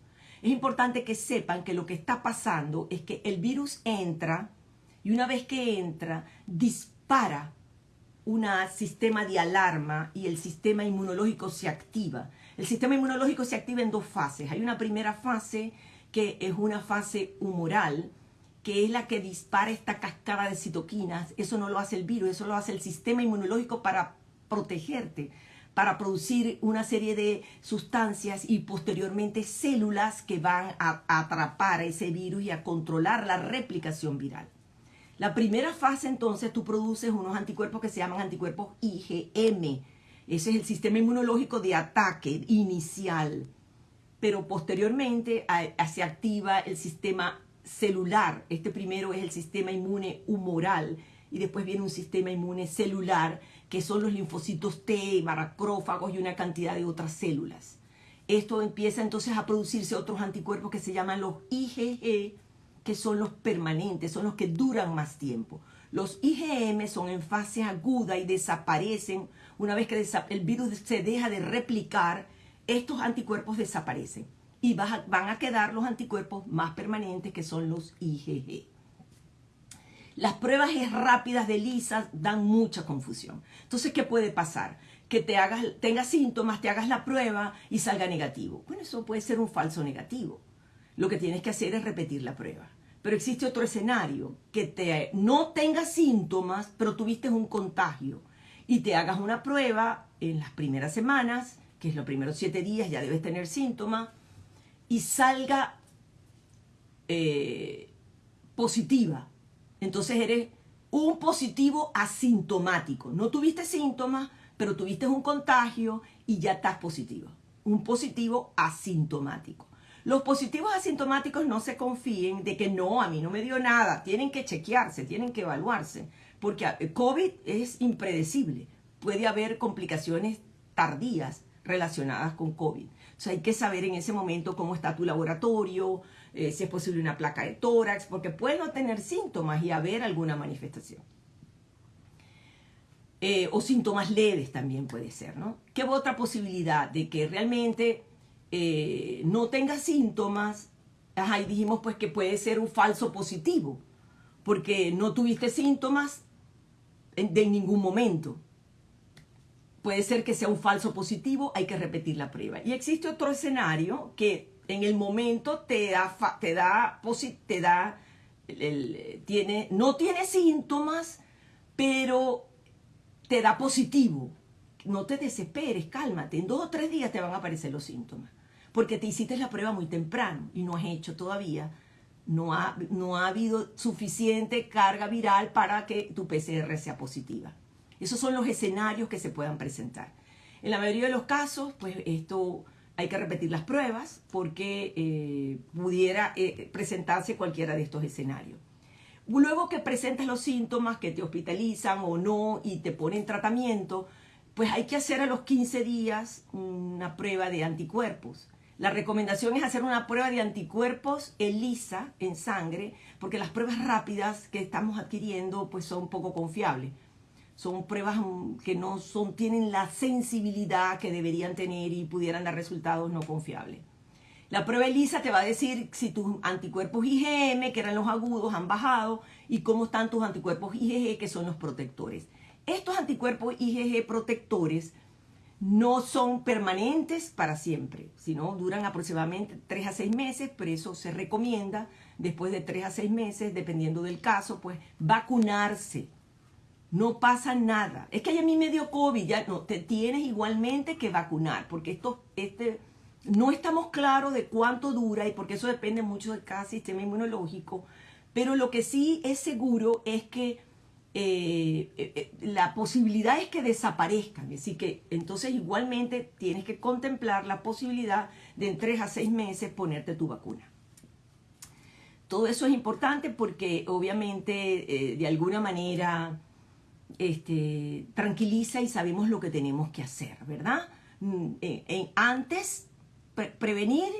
S1: Es importante que sepan que lo que está pasando es que el virus entra y una vez que entra dispara un sistema de alarma y el sistema inmunológico se activa. El sistema inmunológico se activa en dos fases. Hay una primera fase que es una fase humoral, que es la que dispara esta cascada de citoquinas. Eso no lo hace el virus, eso lo hace el sistema inmunológico para protegerte, para producir una serie de sustancias y posteriormente células que van a atrapar a ese virus y a controlar la replicación viral. La primera fase entonces tú produces unos anticuerpos que se llaman anticuerpos IgM, ese es el sistema inmunológico de ataque inicial. Pero posteriormente se activa el sistema celular. Este primero es el sistema inmune humoral y después viene un sistema inmune celular que son los linfocitos T, macrófagos y una cantidad de otras células. Esto empieza entonces a producirse otros anticuerpos que se llaman los IgG, que son los permanentes, son los que duran más tiempo. Los IgM son en fase aguda y desaparecen una vez que el virus se deja de replicar, estos anticuerpos desaparecen y van a quedar los anticuerpos más permanentes que son los IgG. Las pruebas rápidas de LISA dan mucha confusión. Entonces, ¿qué puede pasar? Que te hagas, tengas síntomas, te hagas la prueba y salga negativo. Bueno, eso puede ser un falso negativo. Lo que tienes que hacer es repetir la prueba. Pero existe otro escenario, que te, no tengas síntomas, pero tuviste un contagio y te hagas una prueba en las primeras semanas, que es los primeros siete días, ya debes tener síntomas, y salga eh, positiva. Entonces eres un positivo asintomático. No tuviste síntomas, pero tuviste un contagio y ya estás positivo. Un positivo asintomático. Los positivos asintomáticos no se confíen de que no, a mí no me dio nada. Tienen que chequearse, tienen que evaluarse porque eh, COVID es impredecible. Puede haber complicaciones tardías relacionadas con COVID. O sea, hay que saber en ese momento cómo está tu laboratorio, eh, si es posible una placa de tórax, porque puede no tener síntomas y haber alguna manifestación. Eh, o síntomas leves también puede ser, ¿no? ¿Qué otra posibilidad de que realmente no tenga síntomas? Ajá, y dijimos pues que puede ser un falso positivo, porque no tuviste síntomas de ningún momento. Puede ser que sea un falso positivo, hay que repetir la prueba. Y existe otro escenario que en el momento te da, te da, te da tiene, no tiene síntomas, pero te da positivo. No te desesperes, cálmate. En dos o tres días te van a aparecer los síntomas. Porque te hiciste la prueba muy temprano y no has hecho todavía no ha, no ha habido suficiente carga viral para que tu PCR sea positiva. Esos son los escenarios que se puedan presentar. En la mayoría de los casos, pues esto hay que repetir las pruebas porque eh, pudiera eh, presentarse cualquiera de estos escenarios. Luego que presentas los síntomas, que te hospitalizan o no y te ponen tratamiento, pues hay que hacer a los 15 días una prueba de anticuerpos. La recomendación es hacer una prueba de anticuerpos ELISA en sangre, porque las pruebas rápidas que estamos adquiriendo pues son poco confiables son pruebas mm, que no son, tienen la sensibilidad que deberían tener y pudieran dar resultados no confiables. La prueba ELISA te va a decir si tus anticuerpos IgM, que eran los agudos, han bajado y cómo están tus anticuerpos IgG, que son los protectores. Estos anticuerpos IgG protectores no son permanentes para siempre, sino duran aproximadamente 3 a 6 meses, pero eso se recomienda después de 3 a 6 meses, dependiendo del caso, pues vacunarse no pasa nada. Es que a mí me dio COVID, ya no, te tienes igualmente que vacunar, porque esto, este, no estamos claros de cuánto dura y porque eso depende mucho de cada sistema inmunológico, pero lo que sí es seguro es que eh, eh, eh, la posibilidad es que desaparezcan, así que entonces igualmente tienes que contemplar la posibilidad de en tres a seis meses ponerte tu vacuna. Todo eso es importante porque obviamente de alguna manera este, tranquiliza y sabemos lo que tenemos que hacer, ¿verdad? Mm, antes, prevenir,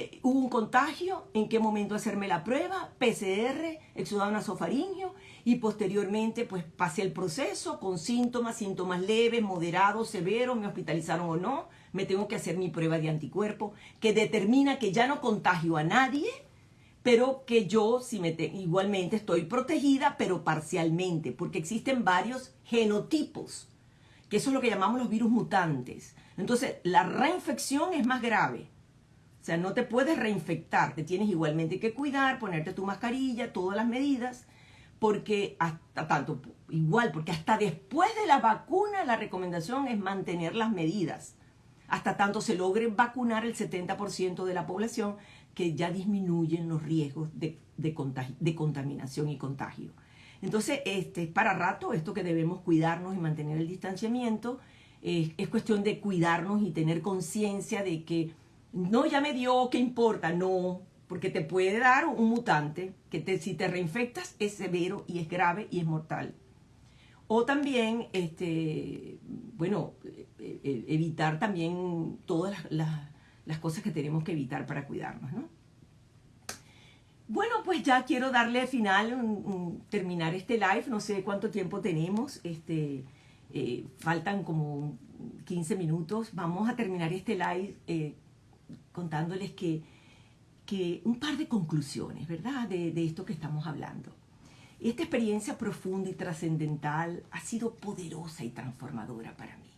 S1: eh, hubo un contagio, en qué momento hacerme la prueba, PCR, exudado nasofaringio, y posteriormente pues pasé el proceso con síntomas, síntomas leves, moderados, severos, me hospitalizaron o no, me tengo que hacer mi prueba de anticuerpo que determina que ya no contagio a nadie, pero que yo si me igualmente estoy protegida, pero parcialmente, porque existen varios genotipos, que eso es lo que llamamos los virus mutantes. Entonces, la reinfección es más grave. O sea, no te puedes reinfectar, te tienes igualmente que cuidar, ponerte tu mascarilla, todas las medidas, porque hasta tanto, igual, porque hasta después de la vacuna la recomendación es mantener las medidas, hasta tanto se logre vacunar el 70% de la población que ya disminuyen los riesgos de, de, contaminación y contagio. Entonces, este, para rato, esto que debemos cuidarnos y mantener el distanciamiento, es cuestión de cuidarnos y tener conciencia de que no, ya me dio, ¿qué importa? No, porque te puede dar un mutante que te, si te reinfectas es severo y es grave y es mortal. O también, este, bueno, e, e, evitar también todas las las cosas que tenemos que evitar para cuidarnos, ¿no? Bueno, pues ya quiero darle al final, terminar este live, no sé cuánto tiempo tenemos, este, eh, faltan como 15 minutos, vamos a terminar este live eh, contándoles que, que, un par de conclusiones, ¿verdad?, de, de esto que estamos hablando. Esta experiencia profunda y trascendental ha sido poderosa y transformadora para mí.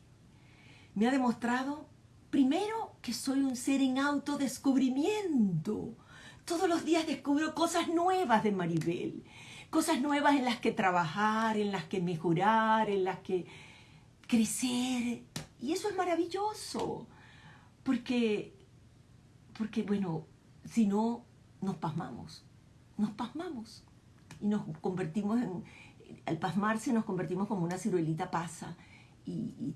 S1: Me ha demostrado Primero, que soy un ser en autodescubrimiento. Todos los días descubro cosas nuevas de Maribel, cosas nuevas en las que trabajar, en las que mejorar, en las que crecer. Y eso es maravilloso, porque, porque bueno, si no, nos pasmamos, nos pasmamos y nos convertimos en, al pasmarse nos convertimos como una ciruelita pasa y,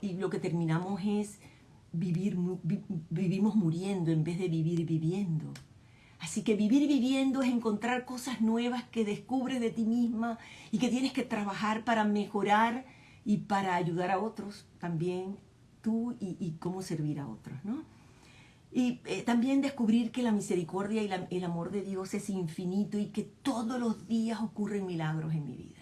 S1: y lo que terminamos es vivir, vivimos muriendo en vez de vivir viviendo. Así que vivir viviendo es encontrar cosas nuevas que descubres de ti misma y que tienes que trabajar para mejorar y para ayudar a otros también, tú y, cómo servir a otros, ¿no? Y eh, también descubrir que la misericordia y el amor de Dios es infinito y que todos los días ocurren milagros en mi vida.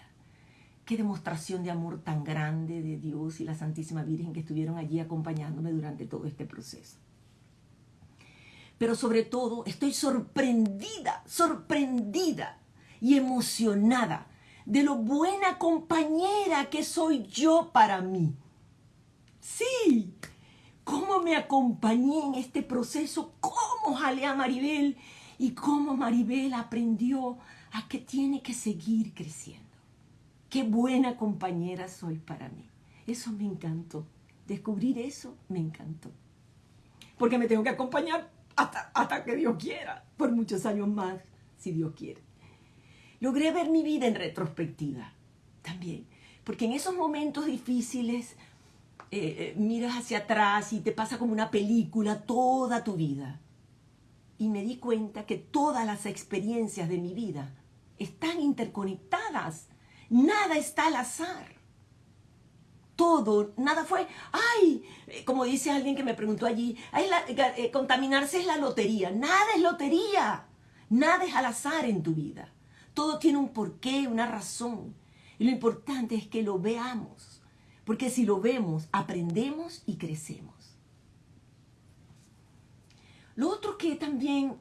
S1: Qué demostración de amor tan grande de Dios y la Santísima Virgen que estuvieron allí acompañándome durante todo este proceso. Pero sobre todo estoy sorprendida, sorprendida y emocionada de lo buena compañera que soy yo para mí. Sí, cómo me acompañé en este proceso, cómo jalé a Maribel y cómo Maribel aprendió a que tiene que seguir creciendo. Qué buena compañera soy para mí. Eso me encantó. Descubrir eso me encantó. Porque me tengo que acompañar hasta, hasta que Dios quiera, por muchos años más, si Dios quiere. Logré ver mi vida en retrospectiva también, Porque en esos momentos difíciles eh, eh, miras hacia atrás y te pasa como una película toda tu vida. Y me di cuenta que todas las experiencias de mi vida están interconectadas. Nada está al azar. Todo, nada fue, ay, como dice alguien que me preguntó allí, eh, contaminarse es la lotería, nada es lotería, nada es al azar en tu vida, todo tiene un porqué, una razón, y lo importante es que lo veamos, porque si lo vemos, aprendemos y crecemos. Lo otro que también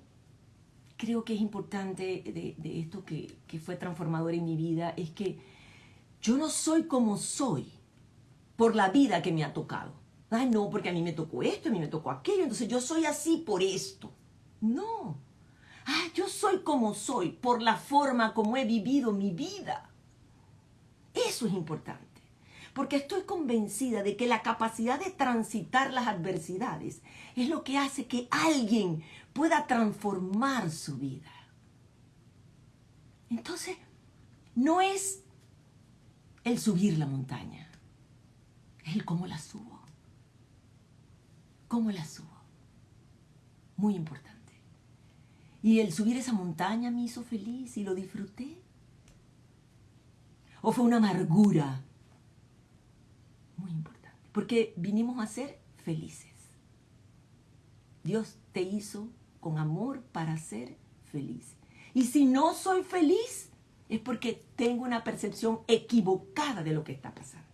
S1: creo que es importante de, esto que, fue transformador en mi vida es que yo no soy como soy por la vida que me ha tocado. Ay, no, porque a mí me tocó esto, a mí me tocó aquello, entonces yo soy así por esto. No. Ah, yo soy como soy por la forma como he vivido mi vida. Eso es importante. Porque estoy convencida de que la capacidad de transitar las adversidades es lo que hace que alguien pueda transformar su vida. Entonces, no es el subir la montaña el cómo la subo. ¿Cómo la subo? Muy importante. Y el subir esa montaña me hizo feliz y lo disfruté. ¿O fue una amargura? Muy importante. Porque vinimos a ser felices. Dios te hizo con amor para ser feliz. Y si no soy feliz, es porque tengo una percepción equivocada de lo que está pasando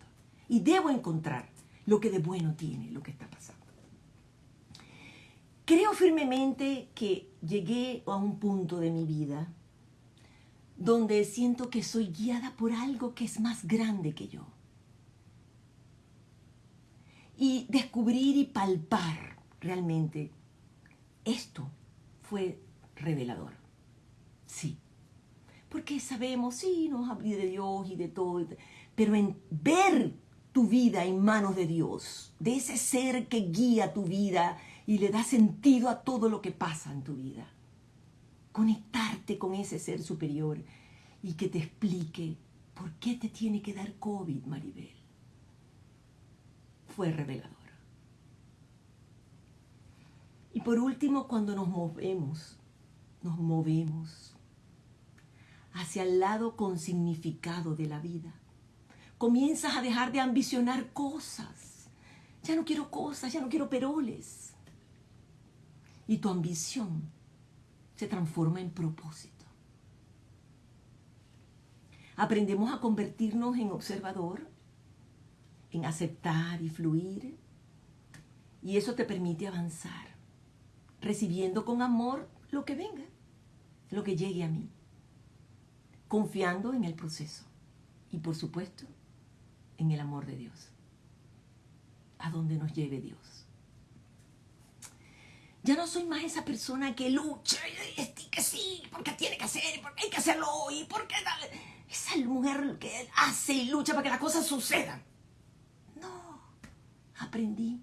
S1: y debo encontrar lo que de bueno tiene lo que está pasando. Creo firmemente que llegué a un punto de mi vida donde siento que soy guiada por algo que es más grande que yo. Y descubrir y palpar realmente esto fue revelador. Sí. Porque sabemos, sí, nos habla de Dios y de todo, pero en ver tu vida en manos de Dios, de ese ser que guía tu vida y le da sentido a todo lo que pasa en tu vida. Conectarte con ese ser superior y que te explique por qué te tiene que dar COVID, Maribel. Fue revelador. Y por último, cuando nos movemos, nos movemos hacia el lado con significado de la vida comienzas a dejar de ambicionar cosas. Ya no quiero cosas, ya no quiero peroles. Y tu ambición se transforma en propósito. Aprendemos a convertirnos en observador, en aceptar y fluir. Y eso te permite avanzar, recibiendo con amor lo que venga, lo que llegue a mí, confiando en el proceso. Y por supuesto, en el amor de Dios, a donde nos lleve Dios. Ya no soy más esa persona que lucha y que sí, porque tiene que hacer, porque hay que hacerlo hoy, porque esa mujer que hace y lucha para que las cosas sucedan. Aprendí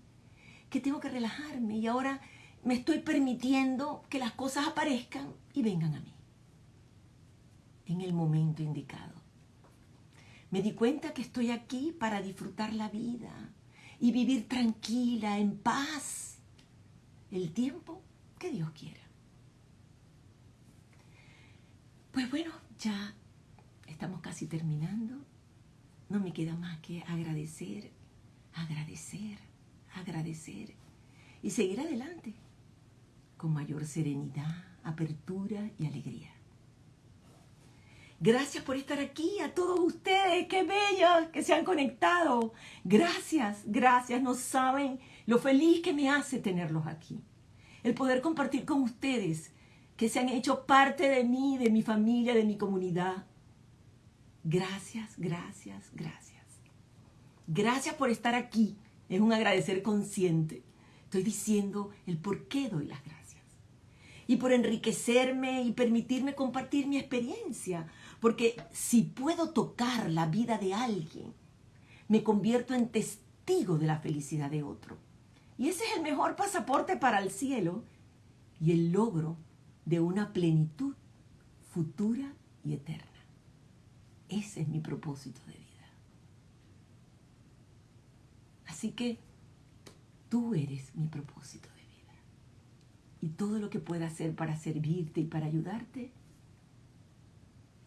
S1: que tengo que relajarme y ahora me estoy permitiendo que las cosas aparezcan y vengan a mí en el momento indicado. Me di cuenta que estoy aquí para disfrutar la vida y vivir tranquila, en paz, el tiempo que Dios quiera. Pues bueno, ya estamos casi terminando. No me queda más que agradecer, agradecer, agradecer y seguir adelante con mayor serenidad, apertura y alegría. Gracias por estar aquí, a todos ustedes, qué bellos que se han conectado. Gracias, gracias, no saben lo feliz que me hace tenerlos aquí. El poder compartir con ustedes que se han hecho parte de mí, de mi familia, de mi comunidad. Gracias, gracias, gracias. Gracias por estar aquí. Es un agradecer consciente. Estoy diciendo el por qué doy las gracias. Y por enriquecerme y permitirme compartir mi experiencia porque si puedo tocar la vida de alguien, me convierto en testigo de la felicidad de otro. Y ese es el mejor pasaporte para el cielo y el logro de una plenitud futura y eterna. Ese es mi propósito de vida. Así que tú eres mi propósito de vida. Y todo lo que pueda hacer para servirte y para ayudarte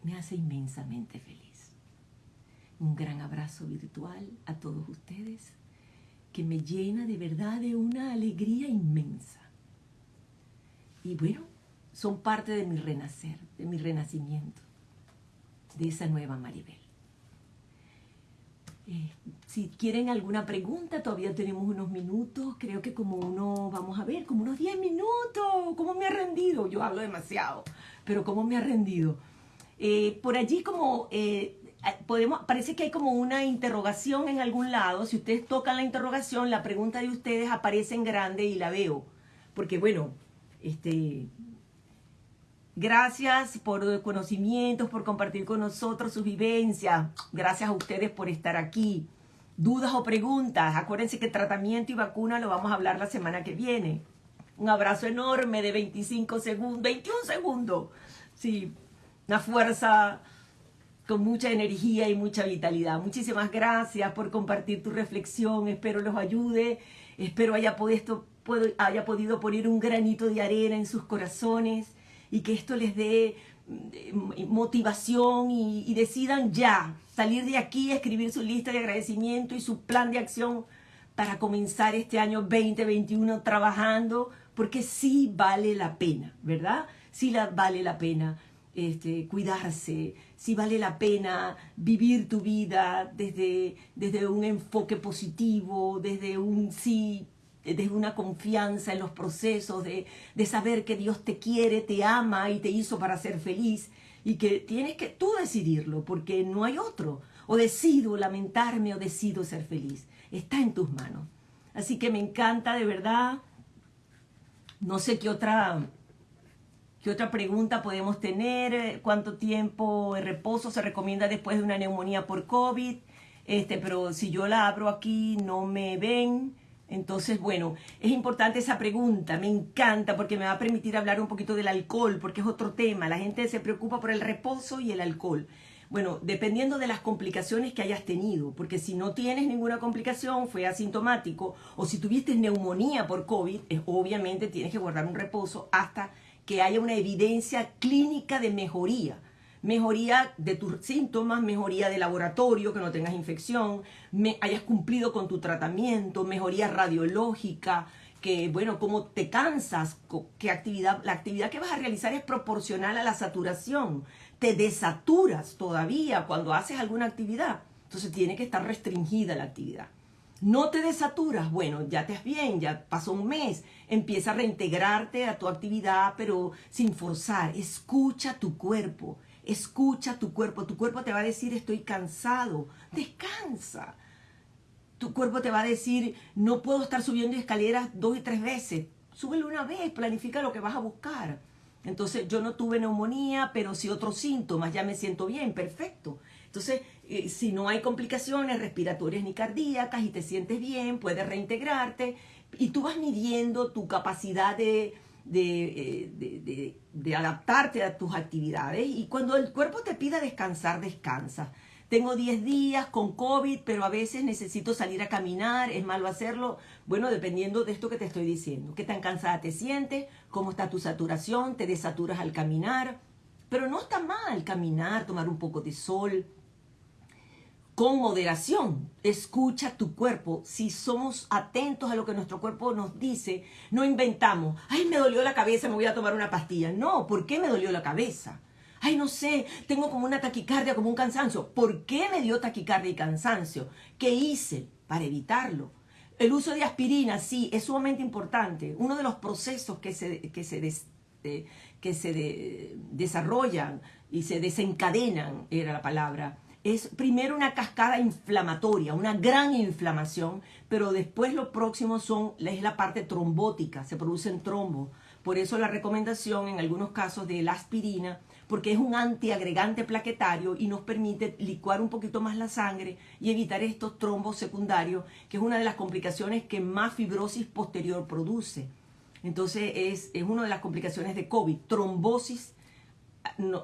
S1: me hace inmensamente feliz. Un gran abrazo virtual a todos ustedes que me llena de verdad de una alegría inmensa. Y bueno, son parte de mi renacer, de mi renacimiento, de esa nueva Maribel. Eh, si quieren alguna pregunta, todavía tenemos unos minutos, creo que como uno, vamos a ver, como unos 10 minutos, ¿cómo me ha rendido? Yo hablo demasiado, pero ¿cómo me ha rendido? Eh, por allí como eh, podemos, parece que hay como una interrogación en algún lado. Si ustedes tocan la interrogación, la pregunta de ustedes aparece en grande y la veo. Porque bueno, este, gracias por conocimientos, por compartir con nosotros sus vivencias. Gracias a ustedes por estar aquí. Dudas o preguntas, acuérdense que tratamiento y vacuna lo vamos a hablar la semana que viene. Un abrazo enorme de 25 segundos, 21 segundos. Sí, una fuerza con mucha energía y mucha vitalidad. Muchísimas gracias por compartir tu reflexión, espero los ayude, espero haya podido, haya podido poner un granito de arena en sus corazones y que esto les dé mm, motivación y, decidan ya salir de aquí, escribir su lista de agradecimiento y su plan de acción para comenzar este año 2021 trabajando, porque sí vale la pena, ¿verdad? Sí vale la pena este, cuidarse, si vale la pena vivir tu vida desde, desde un enfoque positivo, desde un sí, desde una confianza en los procesos, de, de saber que Dios te quiere, te ama y te hizo para ser feliz y que tienes que tú decidirlo porque no hay otro. O decido lamentarme o decido ser feliz. Está en tus manos. Así que me encanta de verdad. No sé qué otra ¿Qué otra pregunta podemos tener? ¿Cuánto tiempo de reposo se recomienda después de una neumonía por COVID? Este, pero si yo la abro aquí no me ven. Entonces, bueno, es importante esa pregunta, me encanta porque me va a permitir hablar un poquito del alcohol, porque es otro tema. La gente se preocupa por el reposo y el alcohol. Bueno, dependiendo de las complicaciones que hayas tenido, porque si no tienes ninguna complicación, fue asintomático, o si tuviste neumonía por COVID, obviamente tienes que guardar un reposo hasta que haya una evidencia clínica de mejoría. Mejoría de tus síntomas, mejoría de laboratorio, que no tengas infección, me, hayas cumplido con tu tratamiento, mejoría radiológica, que bueno, cómo te cansas, qué actividad, la actividad que vas a realizar es proporcional a la saturación. Te desaturas todavía cuando haces alguna actividad. Entonces tiene que estar restringida la actividad. No te desaturas, bueno, ya te es bien, ya pasó un mes, empieza a reintegrarte a tu actividad, pero sin forzar. Escucha tu cuerpo, escucha tu cuerpo. Tu cuerpo te va a decir estoy cansado, descansa. Tu cuerpo te va a decir no puedo estar subiendo escaleras dos y tres veces. Súbelo una vez, planifica lo que vas a buscar. Entonces yo no tuve neumonía, pero sí otros síntomas, ya me siento bien, perfecto. Entonces, eh, si no hay complicaciones respiratorias ni cardíacas y te sientes bien, puedes reintegrarte y tú vas midiendo tu capacidad de, eh, de, adaptarte a tus actividades y cuando el cuerpo te pida descansar, descansa. Tengo 10 días con COVID, pero a veces necesito salir a caminar, es malo hacerlo. Bueno, dependiendo de esto que te estoy diciendo. ¿Qué tan cansada te sientes? ¿Cómo está tu saturación? ¿Te desaturas al caminar? Pero no está mal caminar, tomar un poco de sol, con moderación. Escucha tu cuerpo. Si somos atentos a lo que nuestro cuerpo nos dice, no inventamos. Ay, me dolió la cabeza, me voy a tomar una pastilla. No, ¿por qué me dolió la cabeza? Ay, no sé, tengo como una taquicardia, como un cansancio. ¿Por qué me dio taquicardia y cansancio? ¿Qué hice para evitarlo? El uso de aspirina, sí, es sumamente importante. Uno de los procesos que se, que se, eh, que se desarrollan y se desencadenan, era la palabra, es primero una cascada inflamatoria, una gran inflamación, pero después lo próximo son, es la parte trombótica, se producen trombos. Por eso la recomendación en algunos casos de la aspirina, porque es un antiagregante plaquetario y nos permite licuar un poquito más la sangre y evitar estos trombos secundarios, que es una de las complicaciones que más fibrosis posterior produce. Entonces es, es una de las complicaciones de COVID, trombosis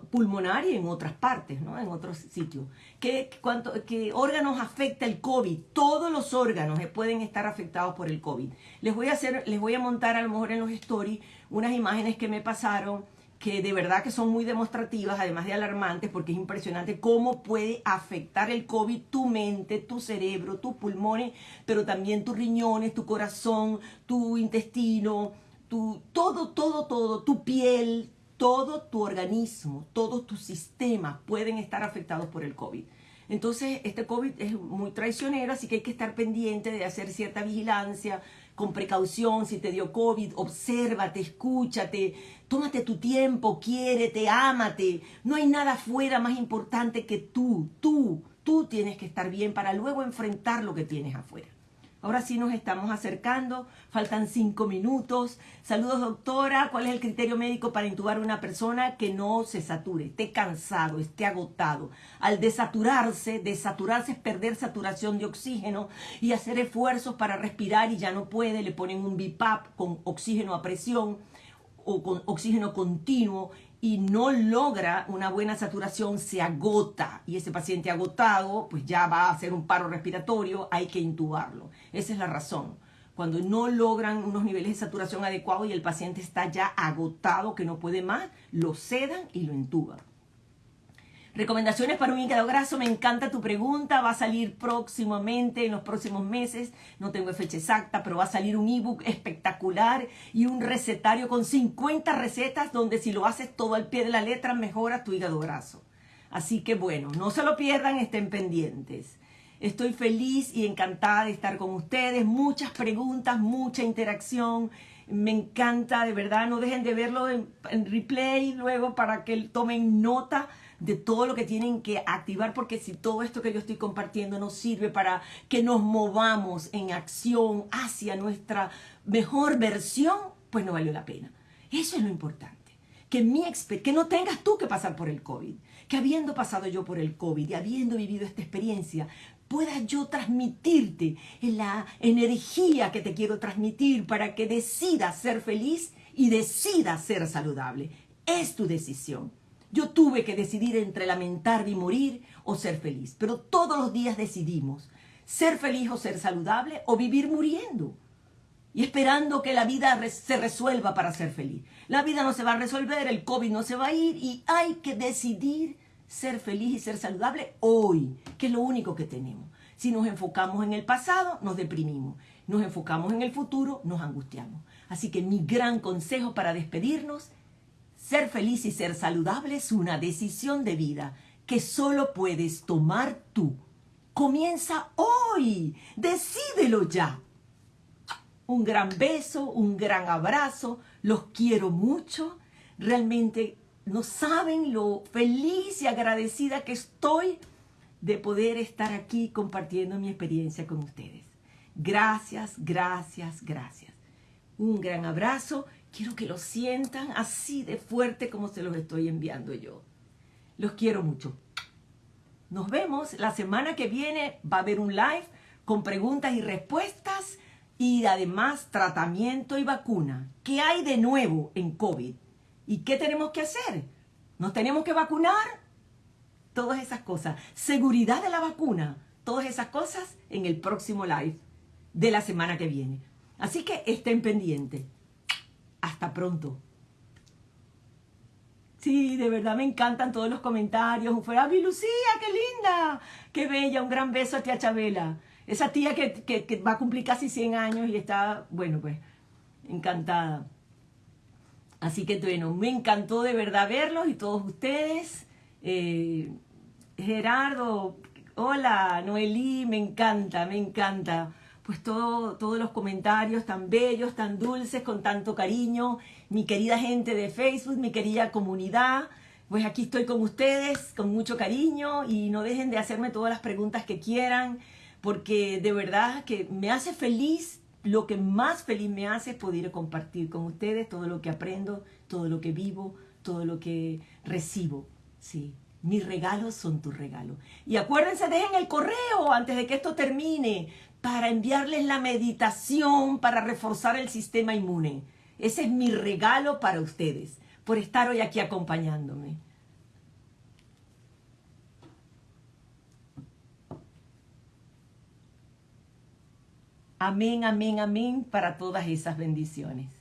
S1: pulmonar y en otras partes, ¿no? en otros sitios. ¿Qué, cuánto, ¿Qué órganos afecta el COVID? Todos los órganos pueden estar afectados por el COVID. Les voy a hacer, les voy a montar a lo mejor en los stories unas imágenes que me pasaron que de verdad que son muy demostrativas, además de alarmantes, porque es impresionante cómo puede afectar el COVID tu mente, tu cerebro, tus pulmones, pero también tus riñones, tu corazón, tu intestino, tu, todo, todo, todo, tu piel, todo tu organismo, todos tus sistemas pueden estar afectados por el COVID. Entonces, este COVID es muy traicionero, así que hay que estar pendiente de hacer cierta vigilancia, con precaución, si te dio COVID, obsérvate, escúchate, tómate tu tiempo, quiérete, ámate. No hay nada fuera más importante que tú, tú, tú tienes que estar bien para luego enfrentar lo que tienes afuera. Ahora sí nos estamos acercando, faltan cinco minutos. Saludos doctora, ¿cuál es el criterio médico para intubar a una persona que no se sature, esté cansado, esté agotado? Al desaturarse, desaturarse es perder saturación de oxígeno y hacer esfuerzos para respirar y ya no puede, le ponen un BIPAP con oxígeno a presión o con oxígeno continuo y no logra una buena saturación, se agota y ese paciente agotado pues ya va a hacer un paro respiratorio, hay que intubarlo. Esa es la razón. Cuando no logran unos niveles de saturación adecuados y el paciente está ya agotado, que no puede más, lo sedan y lo intuban. Recomendaciones para un hígado graso, me encanta tu pregunta, va a salir próximamente, en los próximos meses, no tengo fecha exacta, pero va a salir un ebook espectacular y un recetario con 50 recetas donde si lo haces todo al pie de la letra mejora tu hígado graso. Así que bueno, no se lo pierdan, estén pendientes. Estoy feliz y encantada de estar con ustedes, muchas preguntas, mucha interacción, me encanta, de verdad, no dejen de verlo en, en replay luego para que tomen nota de todo lo que tienen que activar, porque si todo esto que yo estoy compartiendo nos sirve para que nos movamos en acción hacia nuestra mejor versión, pues no valió la pena. Eso es lo importante. Que, mi que no tengas tú que pasar por el COVID, que habiendo pasado yo por el COVID y habiendo vivido esta experiencia, pueda yo transmitirte la energía que te quiero transmitir para que decidas ser feliz y decidas ser saludable. Es tu decisión. Yo tuve que decidir entre lamentar y morir o ser feliz, pero todos los días decidimos ser feliz o ser saludable o vivir muriendo y esperando que la vida se resuelva para ser feliz. La vida no se va a resolver, el COVID no se va a ir y hay que decidir ser feliz y ser saludable hoy, que es lo único que tenemos. Si nos enfocamos en el pasado, nos deprimimos. Nos enfocamos en el futuro, nos angustiamos. Así que mi gran consejo para despedirnos ser feliz y ser saludable es una decisión de vida que solo puedes tomar tú. Comienza hoy. Decídelo ya. Un gran beso, un gran abrazo. Los quiero mucho. Realmente no saben lo feliz y agradecida que estoy de poder estar aquí compartiendo mi experiencia con ustedes. Gracias, gracias, gracias. Un gran abrazo Quiero que lo sientan así de fuerte como se los estoy enviando yo. Los quiero mucho. Nos vemos la semana que viene. Va a haber un live con preguntas y respuestas y además tratamiento y vacuna. ¿Qué hay de nuevo en COVID? ¿Y qué tenemos que hacer? ¿Nos tenemos que vacunar? Todas esas cosas. Seguridad de la vacuna. Todas esas cosas en el próximo live de la semana que viene. Así que estén pendientes. Hasta pronto. Sí, de verdad me encantan todos los comentarios. Fue, a mi Lucía, qué linda! ¡Qué bella! Un gran beso a tía Chabela. Esa tía que, va a cumplir casi 100 años y está, bueno, pues, encantada. Así que, bueno, me encantó de verdad verlos y todos ustedes. Eh, Gerardo, hola, Noelí, me encanta, me encanta pues todo, todos los comentarios tan bellos, tan dulces, con tanto cariño. Mi querida gente de Facebook, mi querida comunidad, pues aquí estoy con ustedes con mucho cariño y no dejen de hacerme todas las preguntas que quieran, porque de verdad que me hace feliz, lo que más feliz me hace es poder compartir con ustedes todo lo que aprendo, todo lo que vivo, todo lo que recibo. Sí, mis regalos son tus regalos. Y acuérdense, dejen el correo antes de que esto termine para enviarles la meditación, para reforzar el sistema inmune. Ese es mi regalo para ustedes, por estar hoy aquí acompañándome. Amén, amén, amén para todas esas bendiciones.